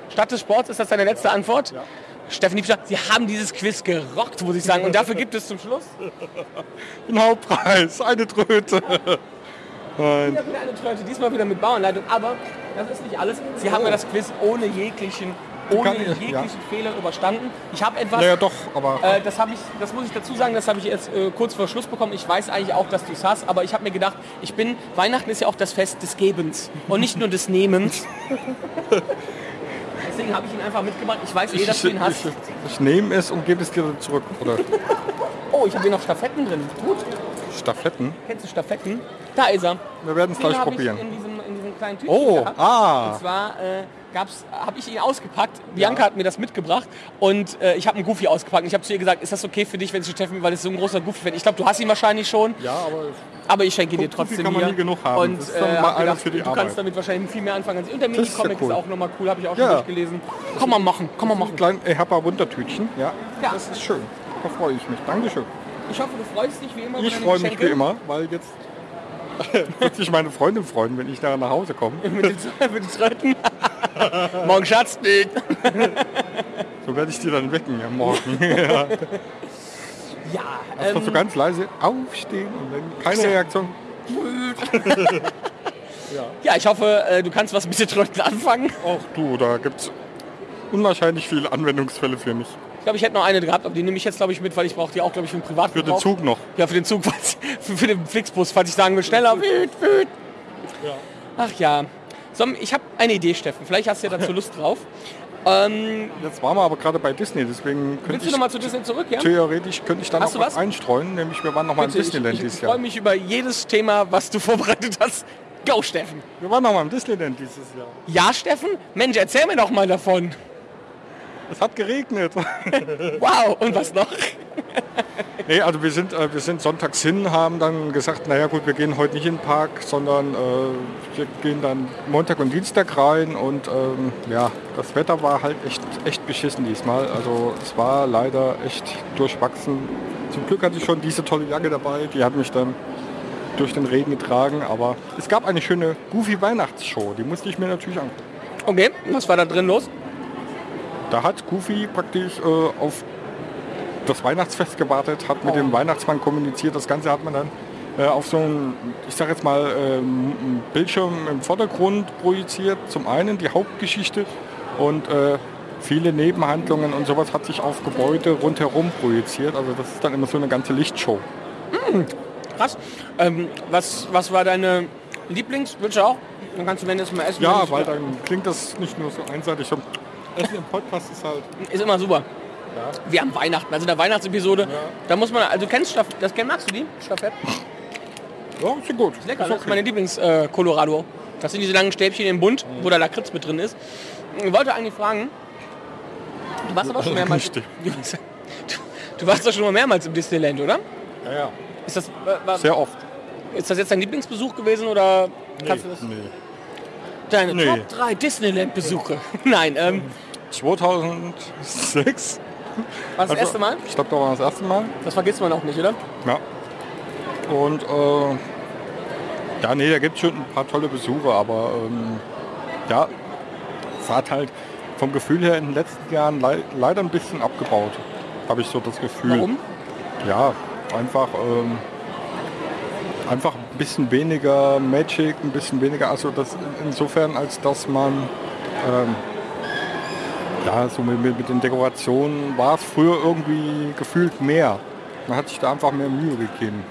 Stadt des Sports, ist das deine letzte Antwort? Ja. Steffen Liebscher, Sie haben dieses Quiz gerockt, muss ich sagen. Und dafür gibt es zum Schluss Ein Hauptpreis, eine Tröte. Nein. wieder eine Tröte, diesmal wieder mit Bauanleitung. Aber das ist nicht alles. Sie haben ja das Quiz ohne jeglichen ohne ich- jeglichen ja. Fehler überstanden. Ich habe etwas, Naja, doch, aber äh, das habe ich, das muss ich dazu sagen, das habe ich jetzt äh, kurz vor Schluss bekommen. Ich weiß eigentlich auch, dass du es hast, aber ich habe mir gedacht, ich bin, Weihnachten ist ja auch das Fest des Gebens und nicht nur des Nehmens. Deswegen habe ich ihn einfach mitgebracht. Ich weiß eh, ich, dass du ihn hast. ich, ich nehme es und gebe es dir zurück. Oder Oh, ich habe hier noch Stafetten drin. Gut. Staffetten. Kennst du Stafetten? Da ist er. Wir werden es gleich ich probieren. in diesem, in diesem Oh, gehabt. ah. Und zwar äh, habe ich ihn ausgepackt. Bianca hat mir das mitgebracht und äh, ich habe einen Goofy ausgepackt. Und ich habe zu ihr gesagt, ist das okay für dich, wenn ich Steffen, weil es so ein großer Goofy-Fan Ich glaube, du hast ihn wahrscheinlich schon, Ja, aber aber ich schenke dir Goofy trotzdem kann man hier. nie genug haben. Und Das ist äh, mal gedacht, für die du Arbeit. kannst damit wahrscheinlich viel mehr anfangen als ich. Und der ist ja Mini-Comic ist, cool. auch nochmal cool, habe ich auch schon Ja. durchgelesen. Kann man machen, kann man machen. klein Ehapa Wundertütchen. Ja, Ja. das ist schön. Da freue ich mich. Dankeschön. Ich hoffe, du freust dich wie immer Ich freue mich wie immer, weil jetzt wird sich meine Freundin freuen, wenn ich nachher nach Hause komme. Mit den, mit den Tröten. Morgen Schatz nicht. So werde ich die dann wecken am Morgen. Ja, Erst mal so ähm, ganz leise aufstehen und dann keine Reaktion. ja, ich hoffe, äh, du kannst was mit den Tröten anfangen. Ach du, da gibt es unwahrscheinlich viele Anwendungsfälle für mich. Ich glaube, ich hätte noch eine gehabt, aber die nehme ich jetzt, glaube ich, mit, weil ich brauche die auch, glaube ich, für den Für Privatgebrauch. den Zug noch. Ja, für den Zug, für, für den Flixbus, falls ich sagen will, schneller. Wüt, wüt. Ach ja. So, ich habe eine Idee, Steffen. Vielleicht hast du ja dazu Lust drauf. Ähm, Jetzt waren wir aber gerade bei Disney, deswegen könnte ich noch mal zu Disney zurück, ja? theoretisch könnte ich da Hast noch was einstreuen, nämlich wir waren noch mal im Bitte, ich, Disneyland ich, ich dieses freue Jahr. mich über jedes Thema, was du vorbereitet hast. Go, Steffen. Wir waren noch mal im Disneyland dieses Jahr. Ja, Steffen? Mensch, erzähl mir doch mal davon. Es hat geregnet. Wow, und was noch? Nee, also wir sind, äh, wir sind sonntags hin, haben dann gesagt, naja gut, wir gehen heute nicht in den Park, sondern äh, wir gehen dann Montag und Dienstag rein und ähm, ja, das Wetter war halt echt, echt beschissen diesmal. Also es war leider echt durchwachsen. Zum Glück hatte ich schon diese tolle Jacke dabei, die hat mich dann durch den Regen getragen, aber es gab eine schöne Goofy Weihnachtsshow, die musste ich mir natürlich angucken. Okay, was war da drin los? Da hat Goofy praktisch äh, auf das Weihnachtsfest gewartet, hat mit Oh. dem Weihnachtsmann kommuniziert. Das Ganze hat man dann äh, auf so einen, ich sag jetzt mal, ähm, Bildschirm im Vordergrund projiziert. Zum einen die Hauptgeschichte und äh, viele Nebenhandlungen und sowas hat sich auf Gebäude rundherum projiziert. Also das ist dann immer so eine ganze Lichtshow. Krass. Ähm, was, was war deine Lieblings? Willst du auch? Dann kannst du wenn mal essen. Ja, weil dann klingt das nicht nur so einseitig. So, Essen im Podcast ist halt... Ist immer super. Wir haben Weihnachten, also in der Weihnachtsepisode. Da muss man, also kennst Staff, das kenn- magst du die? Staffette? Ja, ist ja gut. Lecker, Ist das ist meine Lieblings äh, Colorado. Das sind diese langen Stäbchen im Bund, wo der Lakritz mit drin ist. Ich wollte eigentlich fragen, du warst aber schon mehrmals. Du, du warst doch schon mal mehrmals im Disneyland, oder? Ja, ja. Ist das, war, Sehr oft. ist das jetzt dein Lieblingsbesuch gewesen oder kannst du das? Nee. Deine Nee. Top 3 Disneyland-Besuche. Nein, ähm, 2006. war das Also, erste Mal? Ich glaube, da war das erste Mal. Das vergisst man auch nicht, oder? Ja. Und äh, ja, nee, da gibt es schon ein paar tolle Besuche, aber ähm, ja, es hat halt vom Gefühl her in den letzten Jahren lei leider ein bisschen abgebaut, habe ich so das Gefühl. Warum? Ja, einfach, ähm, einfach ein bisschen weniger Magic, ein bisschen weniger, also das insofern, als dass man ähm, ja, so mit, mit den Dekorationen war es früher irgendwie gefühlt mehr. Man hat sich da einfach mehr Mühe gegeben.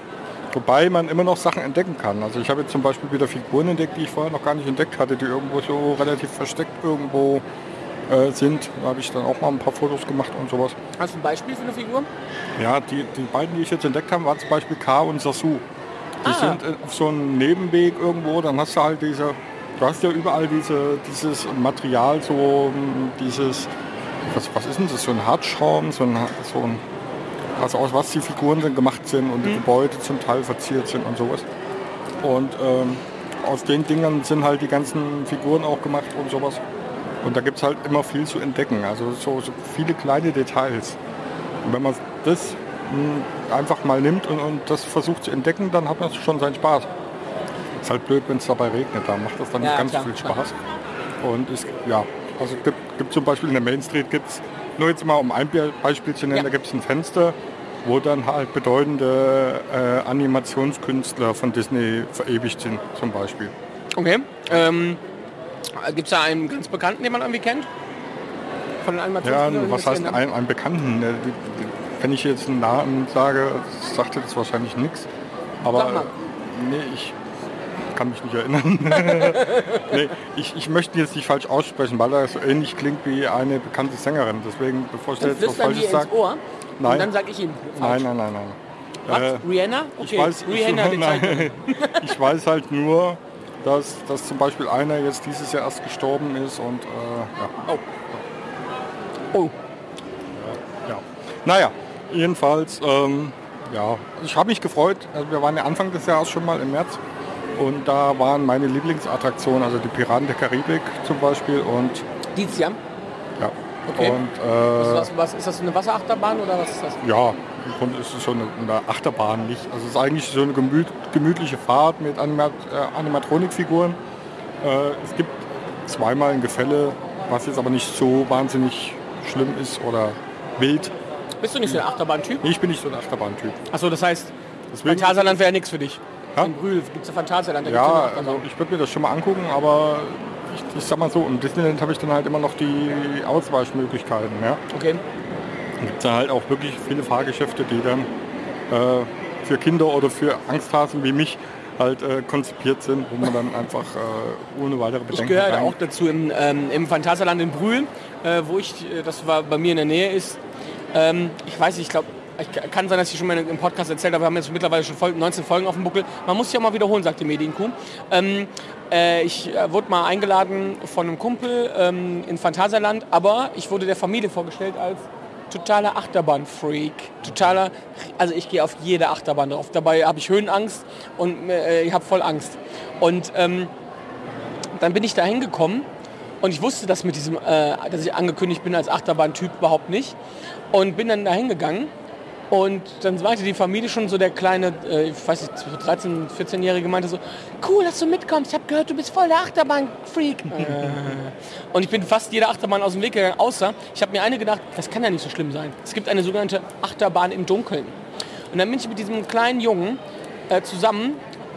Wobei man immer noch Sachen entdecken kann. Also ich habe jetzt zum Beispiel wieder Figuren entdeckt, die ich vorher noch gar nicht entdeckt hatte, die irgendwo so relativ versteckt irgendwo äh, sind. Da habe ich dann auch mal ein paar Fotos gemacht und sowas. Hast du ein Beispiel für eine Figur? Ja, die, die beiden, die ich jetzt entdeckt habe, waren zum Beispiel K und Sasu. Die Ah. sind äh, auf so einem Nebenweg irgendwo, dann hast du halt diese, du hast ja überall diese, dieses Material, so ähm, dieses, was, was ist denn das, so ein Hartschaum, so ein, so ein also aus was die Figuren dann gemacht sind und die Gebäude zum Teil verziert sind und sowas. Und ähm, aus den Dingern sind halt die ganzen Figuren auch gemacht und sowas. Und da gibt es halt immer viel zu entdecken, also so, so viele kleine Details. Und wenn man das mh, einfach mal nimmt und, und das versucht zu entdecken, dann hat man schon seinen Spaß. Ist halt blöd, wenn es dabei regnet, da macht das dann Ja, nicht ganz klar, so viel. Spaß. Und ist, ja, also gibt, gibt zum Beispiel in der Main Street gibt's nur jetzt mal um ein Be- Beispiel zu nennen, Ja. da gibt es ein Fenster, wo dann halt bedeutende äh, Animationskünstler von Disney verewigt sind, zum Beispiel. Okay. Ähm, Gibt es da einen ganz bekannten, den man irgendwie kennt? Von den Ja, was heißt ja- ein, einen Bekannten? Ne, Wenn ich jetzt einen Namen sage, sagte das wahrscheinlich nichts. Aber nee, ich kann mich nicht erinnern. nee, ich, ich möchte jetzt nicht falsch aussprechen, weil er so ähnlich klingt wie eine bekannte Sängerin. Deswegen, bevor ich jetzt was Falsches sage. Ohr Nein. und dann sage ich ihm. Nein, falsch. nein, nein, nein. Was? Äh, Rihanna? Okay, ich weiß, Rihanna, ich, nein, ich weiß halt nur, dass, dass zum Beispiel einer jetzt dieses Jahr erst gestorben ist und äh, ja. Oh. Oh. Ja. Naja, jedenfalls, ähm, ja, ich habe mich gefreut. Also wir waren ja Anfang des Jahres schon mal im März und da waren meine Lieblingsattraktionen, also die Piraten der Karibik zum Beispiel und Dieses Jahr? ja. Okay. Und Was, äh, was, was, ist das eine Wasserachterbahn oder was ist das? ja, im Grunde ist es schon eine, eine Achterbahn nicht. Also es ist eigentlich so eine gemüt, gemütliche Fahrt mit Anima äh, Animatronikfiguren. Äh, es gibt zweimal ein Gefälle, was jetzt aber nicht so wahnsinnig schlimm ist oder wild. Bist du nicht so ein Achterbahn-Typ? Ich bin nicht so ein Achterbahn-Typ. Achso, das heißt, Deswegen- Phantasialand wäre nichts für dich. Ja? In Brühl gibt es ja Phantasialand. Ja, also ich würde mir das schon mal angucken, aber ich, ich sag mal so, im Disneyland habe ich dann halt immer noch die Ausweichmöglichkeiten. Ja? Okay. Da gibt es halt auch wirklich viele Fahrgeschäfte, die dann äh, für Kinder oder für Angsthasen wie mich halt äh, konzipiert sind, wo man dann einfach äh, ohne weitere Bedenken Ich gehöre auch dazu im, ähm, im Phantasialand in Brühl, äh, wo ich, äh, das war bei mir in der Nähe ist. Ähm, ich weiß nicht, ich glaube, ich kann sein, dass ich schon mal im Podcast erzählt habe, wir haben jetzt mittlerweile schon Folgen, 19 Folgen auf dem Buckel. Man muss sich ja mal wiederholen, sagt die Medienkuh. Ähm, äh, ich äh, wurde mal eingeladen von einem Kumpel ähm, in Phantasialand, aber ich wurde der Familie vorgestellt als totaler Achterbahn-Freak. Totaler, also ich gehe auf jede Achterbahn drauf. Dabei habe ich Höhenangst und äh, ich habe voll Angst. Und ähm, dann bin ich da hingekommen und ich wusste das mit diesem, äh, dass ich angekündigt bin als Achterbahn-Typ überhaupt nicht. Und bin dann da hingegangen und dann meinte die Familie schon so der kleine, äh, ich weiß nicht, so 13-, 14-Jährige meinte so, cool, dass du mitkommst, ich habe gehört, du bist voll der Achterbahn-Freak. äh. Und ich bin fast jeder Achterbahn aus dem Weg gegangen, außer ich habe mir eine gedacht, das kann ja nicht so schlimm sein. Es gibt eine sogenannte Achterbahn im Dunkeln. Und dann bin ich mit diesem kleinen Jungen äh, zusammen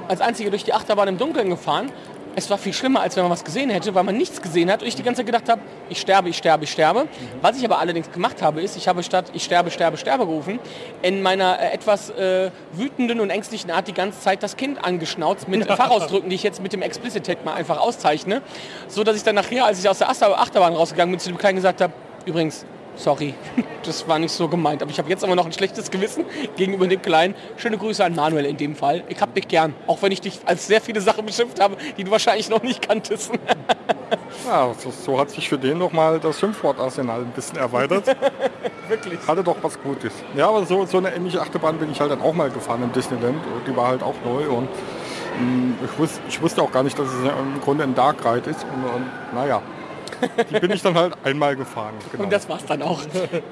als einziger durch die Achterbahn im Dunkeln gefahren. Es war viel schlimmer, als wenn man was gesehen hätte, weil man nichts gesehen hat und ich die ganze Zeit gedacht habe, ich sterbe, ich sterbe, ich sterbe. Was ich aber allerdings gemacht habe, ist, ich habe statt ich sterbe, sterbe, sterbe gerufen, in meiner äh, etwas äh, wütenden und ängstlichen Art die ganze Zeit das Kind angeschnauzt mit Fachausdrücken, die ich jetzt mit dem Explicit Tag mal einfach auszeichne, so dass ich dann nachher, als ich aus der Achter- Achterbahn rausgegangen bin, zu dem Kleinen gesagt habe, übrigens, sorry, das war nicht so gemeint. Aber ich habe jetzt aber noch ein schlechtes Gewissen gegenüber dem Kleinen. Schöne Grüße an Manuel in dem Fall. Ich hab dich gern, auch wenn ich dich als sehr viele Sachen beschimpft habe, die du wahrscheinlich noch nicht kanntest. Ja, so, so hat sich für den noch mal das Schimpfwortarsenal ein bisschen erweitert. Wirklich. Hatte doch was Gutes. Ja, aber so, so eine ähnliche Achterbahn bin ich halt dann auch mal gefahren im Disneyland. Die war halt auch neu und mh, ich, wus, ich wusste auch gar nicht, dass es im Grunde ein Dark Ride ist. Und, und naja, die bin ich dann halt einmal gefahren. Genau. Und das war's dann auch.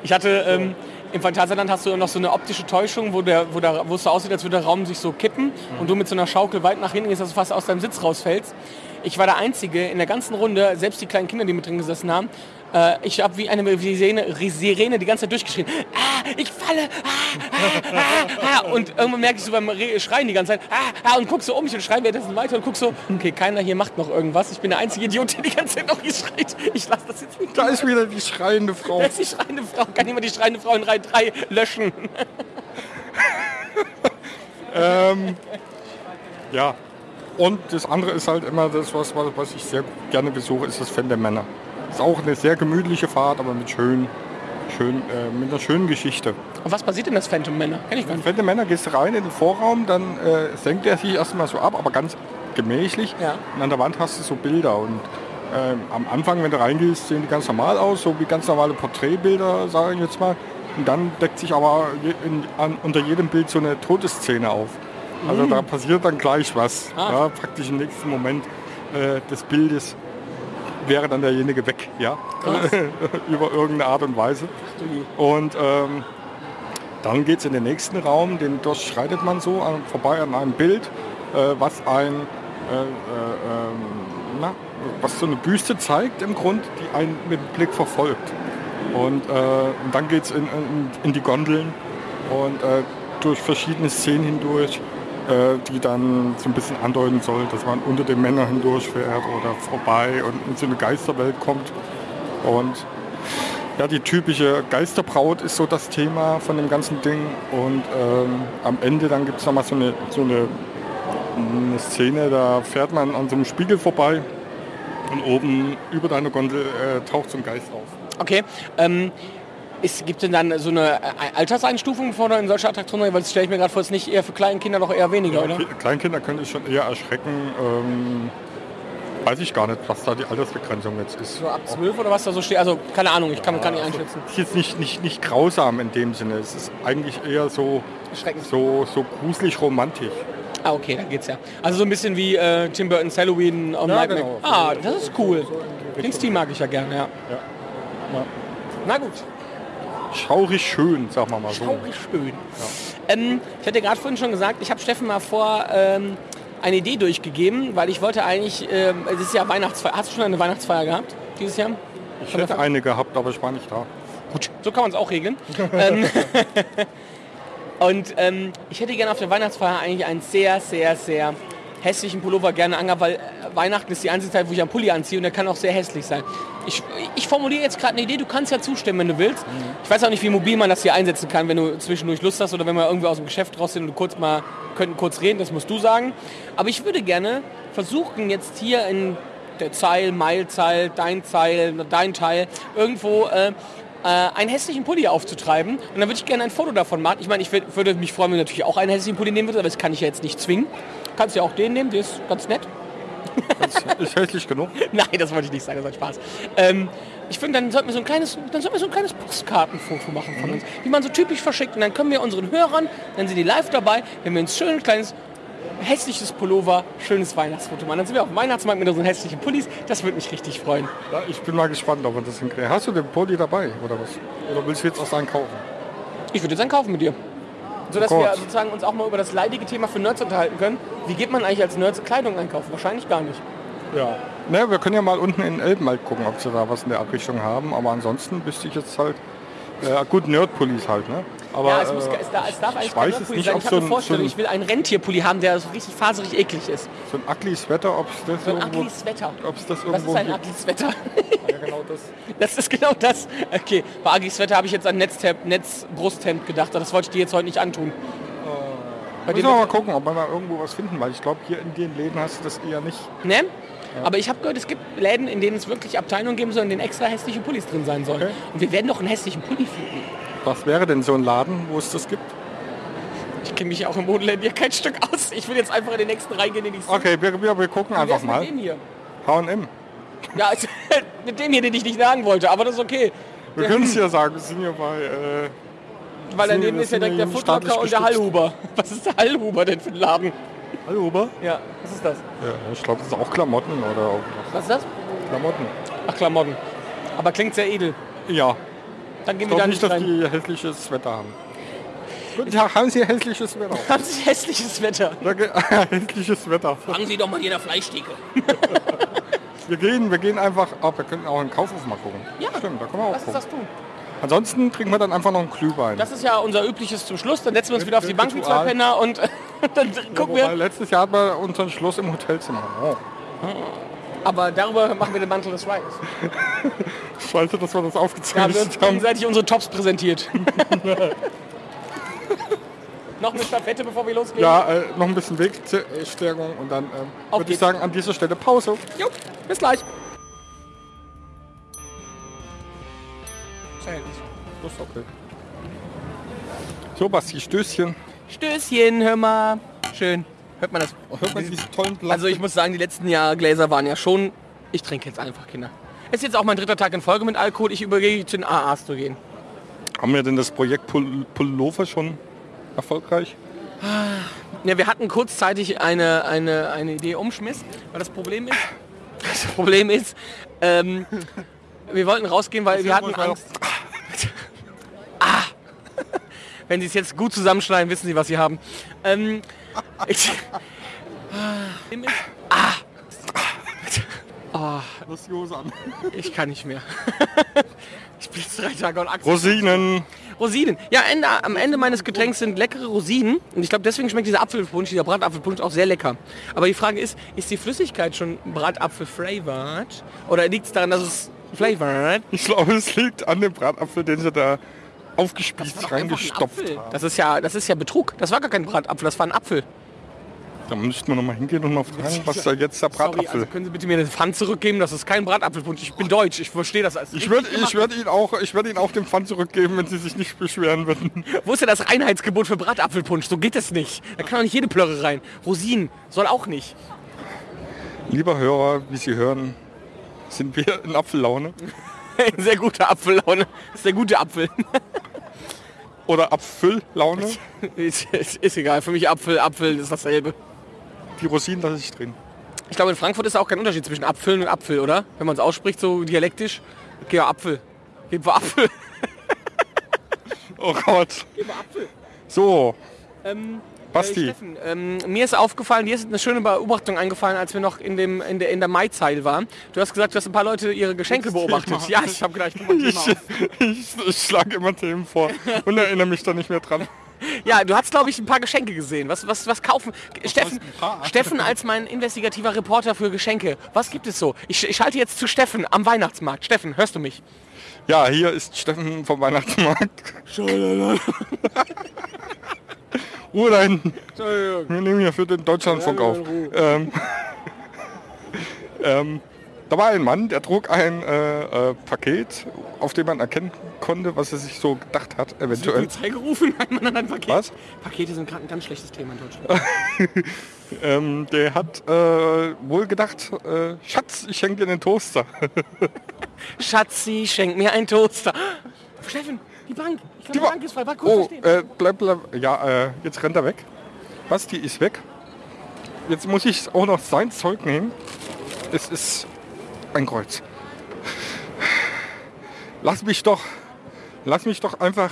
Ich hatte ähm, im Phantasialand hast du noch so eine optische Täuschung, wo, der, wo, der, wo es so aussieht, als würde der Raum sich so kippen und du mit so einer Schaukel weit nach hinten gehst, dass du fast aus deinem Sitz rausfällst. Ich war der Einzige in der ganzen Runde, selbst die kleinen Kinder, die mit drin gesessen haben, äh, ich habe wie eine Sirene, Sirene die ganze Zeit durchgeschrien. Ah, ich falle! Ah, ah, ah, ah. Und irgendwann merke ich so beim Re Schreien die ganze Zeit, ah, ah, und guck so um mich und schreie währenddessen weiter und guck so, okay, keiner hier macht noch irgendwas. Ich bin der einzige Idiot, der die ganze Zeit noch hier schreit. Ich lasse das jetzt nicht. da ist wieder die schreiende Frau. Da ist die schreiende Frau. Kann jemand die schreiende Frau in Reihe 3 löschen? Ähm, ja. Und das andere ist halt immer das, was, was ich sehr gerne besuche, ist das Fan der Männer. Ist auch eine sehr gemütliche Fahrt, aber mit schön, schön, äh, mit einer schönen Geschichte. Und was passiert denn das Phantom Männer? Kenn ich gar nicht. Der Männer gehst rein in den Vorraum, dann äh, senkt er sich erstmal so ab, aber ganz gemächlich. Ja. Und an der Wand hast du so Bilder. Und ähm, am Anfang, wenn du reingehst, sehen die ganz normal aus, so wie ganz normale Porträtbilder, sage ich jetzt mal. Und dann deckt sich aber je, in, an, unter jedem Bild so eine Todesszene auf. Also da passiert dann gleich was. Ah. Ja, praktisch im nächsten Moment äh, des Bildes wäre dann derjenige weg, ja, über irgendeine Art und Weise. Und ähm, dann geht es in den nächsten Raum, den durchschreitet man so an, vorbei an einem Bild, äh, was ein, äh, äh, ähm, na, was so eine Büste zeigt im Grund, die einen mit dem Blick verfolgt. Und, äh, und dann geht es in, in, in die Gondeln und äh, durch verschiedene Szenen hindurch, die dann so ein bisschen andeuten soll, dass man unter den Männern hindurchfährt oder vorbei und in so eine Geisterwelt kommt. Und Ja, die typische Geisterbraut ist so das Thema von dem ganzen Ding. Und ähm, am Ende dann gibt es nochmal so eine, so eine, eine Szene, da fährt man an so einem Spiegel vorbei und oben über deine Gondel äh, taucht so ein Geist auf. Okay. Ähm, ist, gibt es denn dann so eine äh, Alterseinstufung, du in solche Attraktionen rein? Weil das stelle ich mir gerade vor, ist nicht eher für Kleinkinder doch eher weniger, oder? Ki- Kleinkinder können es schon eher erschrecken. Ähm, weiß ich gar nicht, was da die Altersbegrenzung jetzt ist. So ab 12 oder was da so steht? Also keine Ahnung, ich kann, kann nicht einschätzen. Ist jetzt nicht, nicht, nicht grausam in dem Sinne. Es ist eigentlich eher so, so, so gruselig romantisch. Ah, okay, dann geht's ja. Also so ein bisschen wie äh, Tim Burton's Halloween am Ja, Nightmare. genau. Ah, das ist cool. Den Stil mag ich ja gerne, ja. Ja. Na gut, Schaurig schön, sagen wir mal so. schaurig schön. Ähm, ich hatte gerade vorhin schon gesagt, ich habe Steffen mal vor ähm, eine Idee durchgegeben, weil ich wollte eigentlich, ähm, es ist ja Weihnachtsfeier. Hast du schon eine Weihnachtsfeier gehabt dieses Jahr? Ich hätte eine gehabt, aber ich war nicht da. Gut, so kann man es auch regeln. ähm, und ähm, ich hätte gerne auf der Weihnachtsfeier eigentlich einen sehr, sehr, sehr hässlichen Pullover gerne angehabt, weil äh, Weihnachten ist die einzige Zeit, wo ich einen Pulli anziehe und der kann auch sehr hässlich sein. Ich, ich formuliere jetzt gerade eine Idee, du kannst ja zustimmen, wenn du willst. Ich weiß auch nicht, wie mobil man das hier einsetzen kann, wenn du zwischendurch Lust hast oder wenn wir irgendwie aus dem Geschäft raus sind und kurz mal könnten kurz reden, das musst du sagen. Aber ich würde gerne versuchen, jetzt hier in der Zeil, Meilzeil, dein Zeil, dein Teil, irgendwo äh, äh, einen hässlichen Pulli aufzutreiben. Und dann würde ich gerne ein Foto davon machen. Ich meine, ich würd- würde mich freuen, wenn du natürlich auch einen hässlichen Pulli nehmen würdest, aber das kann ich ja jetzt nicht zwingen. Kannst ja auch den nehmen, der ist ganz nett. Ist hässlich genug. Nein, das wollte ich nicht sagen, das war Spaß. Ähm, ich finde, dann sollten wir so ein kleines, dann sollten wir so ein kleines Postkartenfoto machen von uns, wie man so typisch verschickt. Und dann können wir unseren Hörern, dann sind die live dabei, wenn wir uns schön ein kleines hässliches Pullover, schönes Weihnachtsfoto machen. Dann sind wir auf dem Weihnachtsmarkt mit unseren hässlichen Pullis. Das würde mich richtig freuen. Ja, ich bin mal gespannt, ob wir das hinkriegen. Hast du den Pulli dabei oder was? Oder willst du jetzt auch einen kaufen? Ich würde jetzt einen kaufen mit dir. So dass Oh wir sozusagen uns auch mal über das leidige Thema für Nerds unterhalten können. Wie geht man eigentlich als Nerds Kleidung einkaufen? Wahrscheinlich gar nicht. Ja. Ne, wir können ja mal unten in Elbenwald gucken, ob sie da was in der Richtung haben. Aber ansonsten wüsste ich jetzt halt, äh, gut, Nerd-Pullis halt, ne? Aber ja, es, muss, äh, es, darf, es darf eigentlich ich kein nicht, sein. Ich so habe eine ein, so Vorstellung, ein, ich will einen Rentierpulli haben, der so richtig faserig eklig ist. so ein ugly Sweater, ob es das So ein irgendwo, ugly Sweater. ob es das Was irgendwo ist ein ugly Sweater? Ja, genau das. Das ist genau das. Okay, bei ugly Sweater habe ich jetzt an Netz-Brusthemd gedacht. aber Das wollte ich dir jetzt heute nicht antun. Bei Müssen wir mal gucken, ob wir mal irgendwo was finden, weil ich glaube, hier in den Läden hast du das eher nicht. Ne? Aber ich habe gehört, es gibt Läden, in denen es wirklich Abteilungen geben soll, in denen extra hässliche Pullis drin sein sollen. Okay. Und wir werden doch einen hässlichen Pulli finden. Was wäre denn so ein Laden, wo es das gibt? Ich kenne mich auch im Modeland hier kein Stück aus. Ich will jetzt einfach in den nächsten reingehen, den ich sehe. Okay, wir, wir, wir gucken einfach mit mal. dem hier? H&M. Ja, also, mit dem hier, den ich nicht sagen wollte, aber das ist okay. Wir können es ja sagen, wir sind hier bei... Äh, Weil daneben ist ja direkt der staatlich und der. Hallhuber. Was ist der Hallhuber denn für ein Laden? Hallo, Ober? Ja, was ist das? Ja, ich glaube, das ist auch Klamotten oder. Was ist das? Klamotten. Ach, Klamotten. Aber klingt sehr edel. Ja, Dann gehen ich wir da glaube nicht nicht, dass rein. die hässliches Wetter haben. Guten Tag, haben Sie hässliches Wetter? Haben Sie hässliches Wetter? Danke, hässliches Wetter. Fangen Sie doch mal hier in der Fleischtheke. Wir gehen, wir gehen einfach, oh, wir können auch in den Kaufhof mal gucken. Ja, Stimmt, da können wir auch uns gucken. das tun. Ansonsten trinken wir dann einfach noch einen Glühwein. Das ist ja unser übliches zum Schluss. Dann setzen wir uns wieder auf die Bank wie zwei. Penner und dann gucken Wobei, wir. letztes Jahr hatten wir unseren Schluss im Hotelzimmer. Oh. Aber darüber machen wir den Mantel des Schweigens. Scheiße, dass wir das haben wir aufgezeichnet haben. gegenseitig unsere Tops präsentiert. Noch eine Stafette, bevor wir losgehen? Ja, äh, noch ein bisschen Wegstärkung und dann ähm, würde ich sagen, an dieser Stelle Pause. Jo, bis gleich. Verhältnis. Das ist okay. So, Basti, Stößchen. Stößchen, hör mal. Schön. Hört man das? Hört man diese tollen Blatt Also ich muss sagen, die letzten Jahre Gläser waren ja schon... Ich trinke jetzt einfach, Kinder. Es ist jetzt auch mein dritter Tag in Folge mit Alkohol. Ich übergehe zu den AAs zu gehen. Haben wir denn das Projekt Pul Pullover schon erfolgreich? Ja, wir hatten kurzzeitig eine, eine, eine Idee umschmiss, weil das Problem ist, das Problem ist, ähm, wir wollten rausgehen, weil wir hatten Angst. ah! Wenn Sie es jetzt gut zusammenschneiden, wissen Sie, was Sie haben. Ähm, ich, Lass die Hose an. ich kann nicht mehr. ich bin jetzt drei Tage und Achse. Rosinen. Rosinen. Ja, Ende, am Ende meines Getränks sind leckere Rosinen. Und ich glaube, deswegen schmeckt dieser Apfelpunsch, dieser Bratapfelpunsch auch sehr lecker. Aber die Frage ist, ist die Flüssigkeit schon Bratapfel-flavored? Oder liegt es daran, dass es Flavored. Ich glaube, es liegt an dem Bratapfel, den sie da aufgespießt reingestopft haben. Das ist ja, das ist ja Betrug. Das war gar kein Bratapfel, das war ein Apfel. Da müssten wir noch mal hingehen und mal fragen, was da jetzt der Sorry, Bratapfel also können Sie bitte mir den Pfand zurückgeben? Das ist kein Bratapfelpunsch. Ich bin deutsch, ich verstehe das als Ich würde ich gemacht. würd ihn auch, ich würd ihn auch dem Pfand zurückgeben, wenn sie sich nicht beschweren würden. Wo ist denn das Reinheitsgebot für Bratapfelpunsch? So geht das nicht. Da kann doch nicht jede Plörre rein. Rosinen soll auch nicht. Lieber Hörer, wie Sie hören, sind wir in Apfellaune Sehr gute Apfellaune. Das ist der gute Apfel. oder Apfellaune. ist, ist, ist egal. Für mich Apfel, Apfel ist dasselbe. Die Rosinen lasse ich drin. Ich glaube, in Frankfurt ist auch kein Unterschied zwischen Apfeln und Apfel, oder? Wenn man es ausspricht, so dialektisch. Okay, ja, Apfel. Geben wir Apfel. Oh Gott. Geben wir Apfel. So, Ähm, Basti. Äh, Steffen, ähm, mir ist aufgefallen, dir ist eine schöne Beobachtung eingefallen, als wir noch in, dem, in der, in der Mai-Zeil waren. Du hast gesagt, du hast ein paar Leute ihre Geschenke beobachtet. Ja, ich habe Thema ich, ich, ich schlage immer Themen vor und erinnere mich da nicht mehr dran. Ja, du hast, glaube ich, ein paar Geschenke gesehen. Was, was, was kaufen? Steffen, ein paar? Steffen als mein investigativer Reporter für Geschenke. Was gibt es so? Ich, ich schalte jetzt zu Steffen am Weihnachtsmarkt. Steffen, hörst du mich? Ja, hier ist Steffen vom Weihnachtsmarkt. Ruhe da hinten. Wir nehmen hier für den Deutschlandfunk auf. Ähm, ähm, da war ein Mann, der trug ein äh, äh, Paket, auf dem man erkennen konnte, was er sich so gedacht hat, eventuell. Polizei gerufen? Nein, man hat ein Paket. Was? Pakete sind gerade ein ganz schlechtes Thema in Deutschland. Ähm, der hat äh, wohl gedacht, äh, Schatz, ich schenke dir einen Toaster. Schatzi, schenk mir einen Toaster. Steffen, die Bank. Ich glaube, die, Ba- Bank ist frei. War kurz Oh, äh, bleib, bleib. Ja, äh, jetzt rennt er weg. Basti ist weg. Jetzt muss ich auch noch sein Zeug nehmen. Es ist ein Kreuz. Lass mich doch, lass mich doch einfach,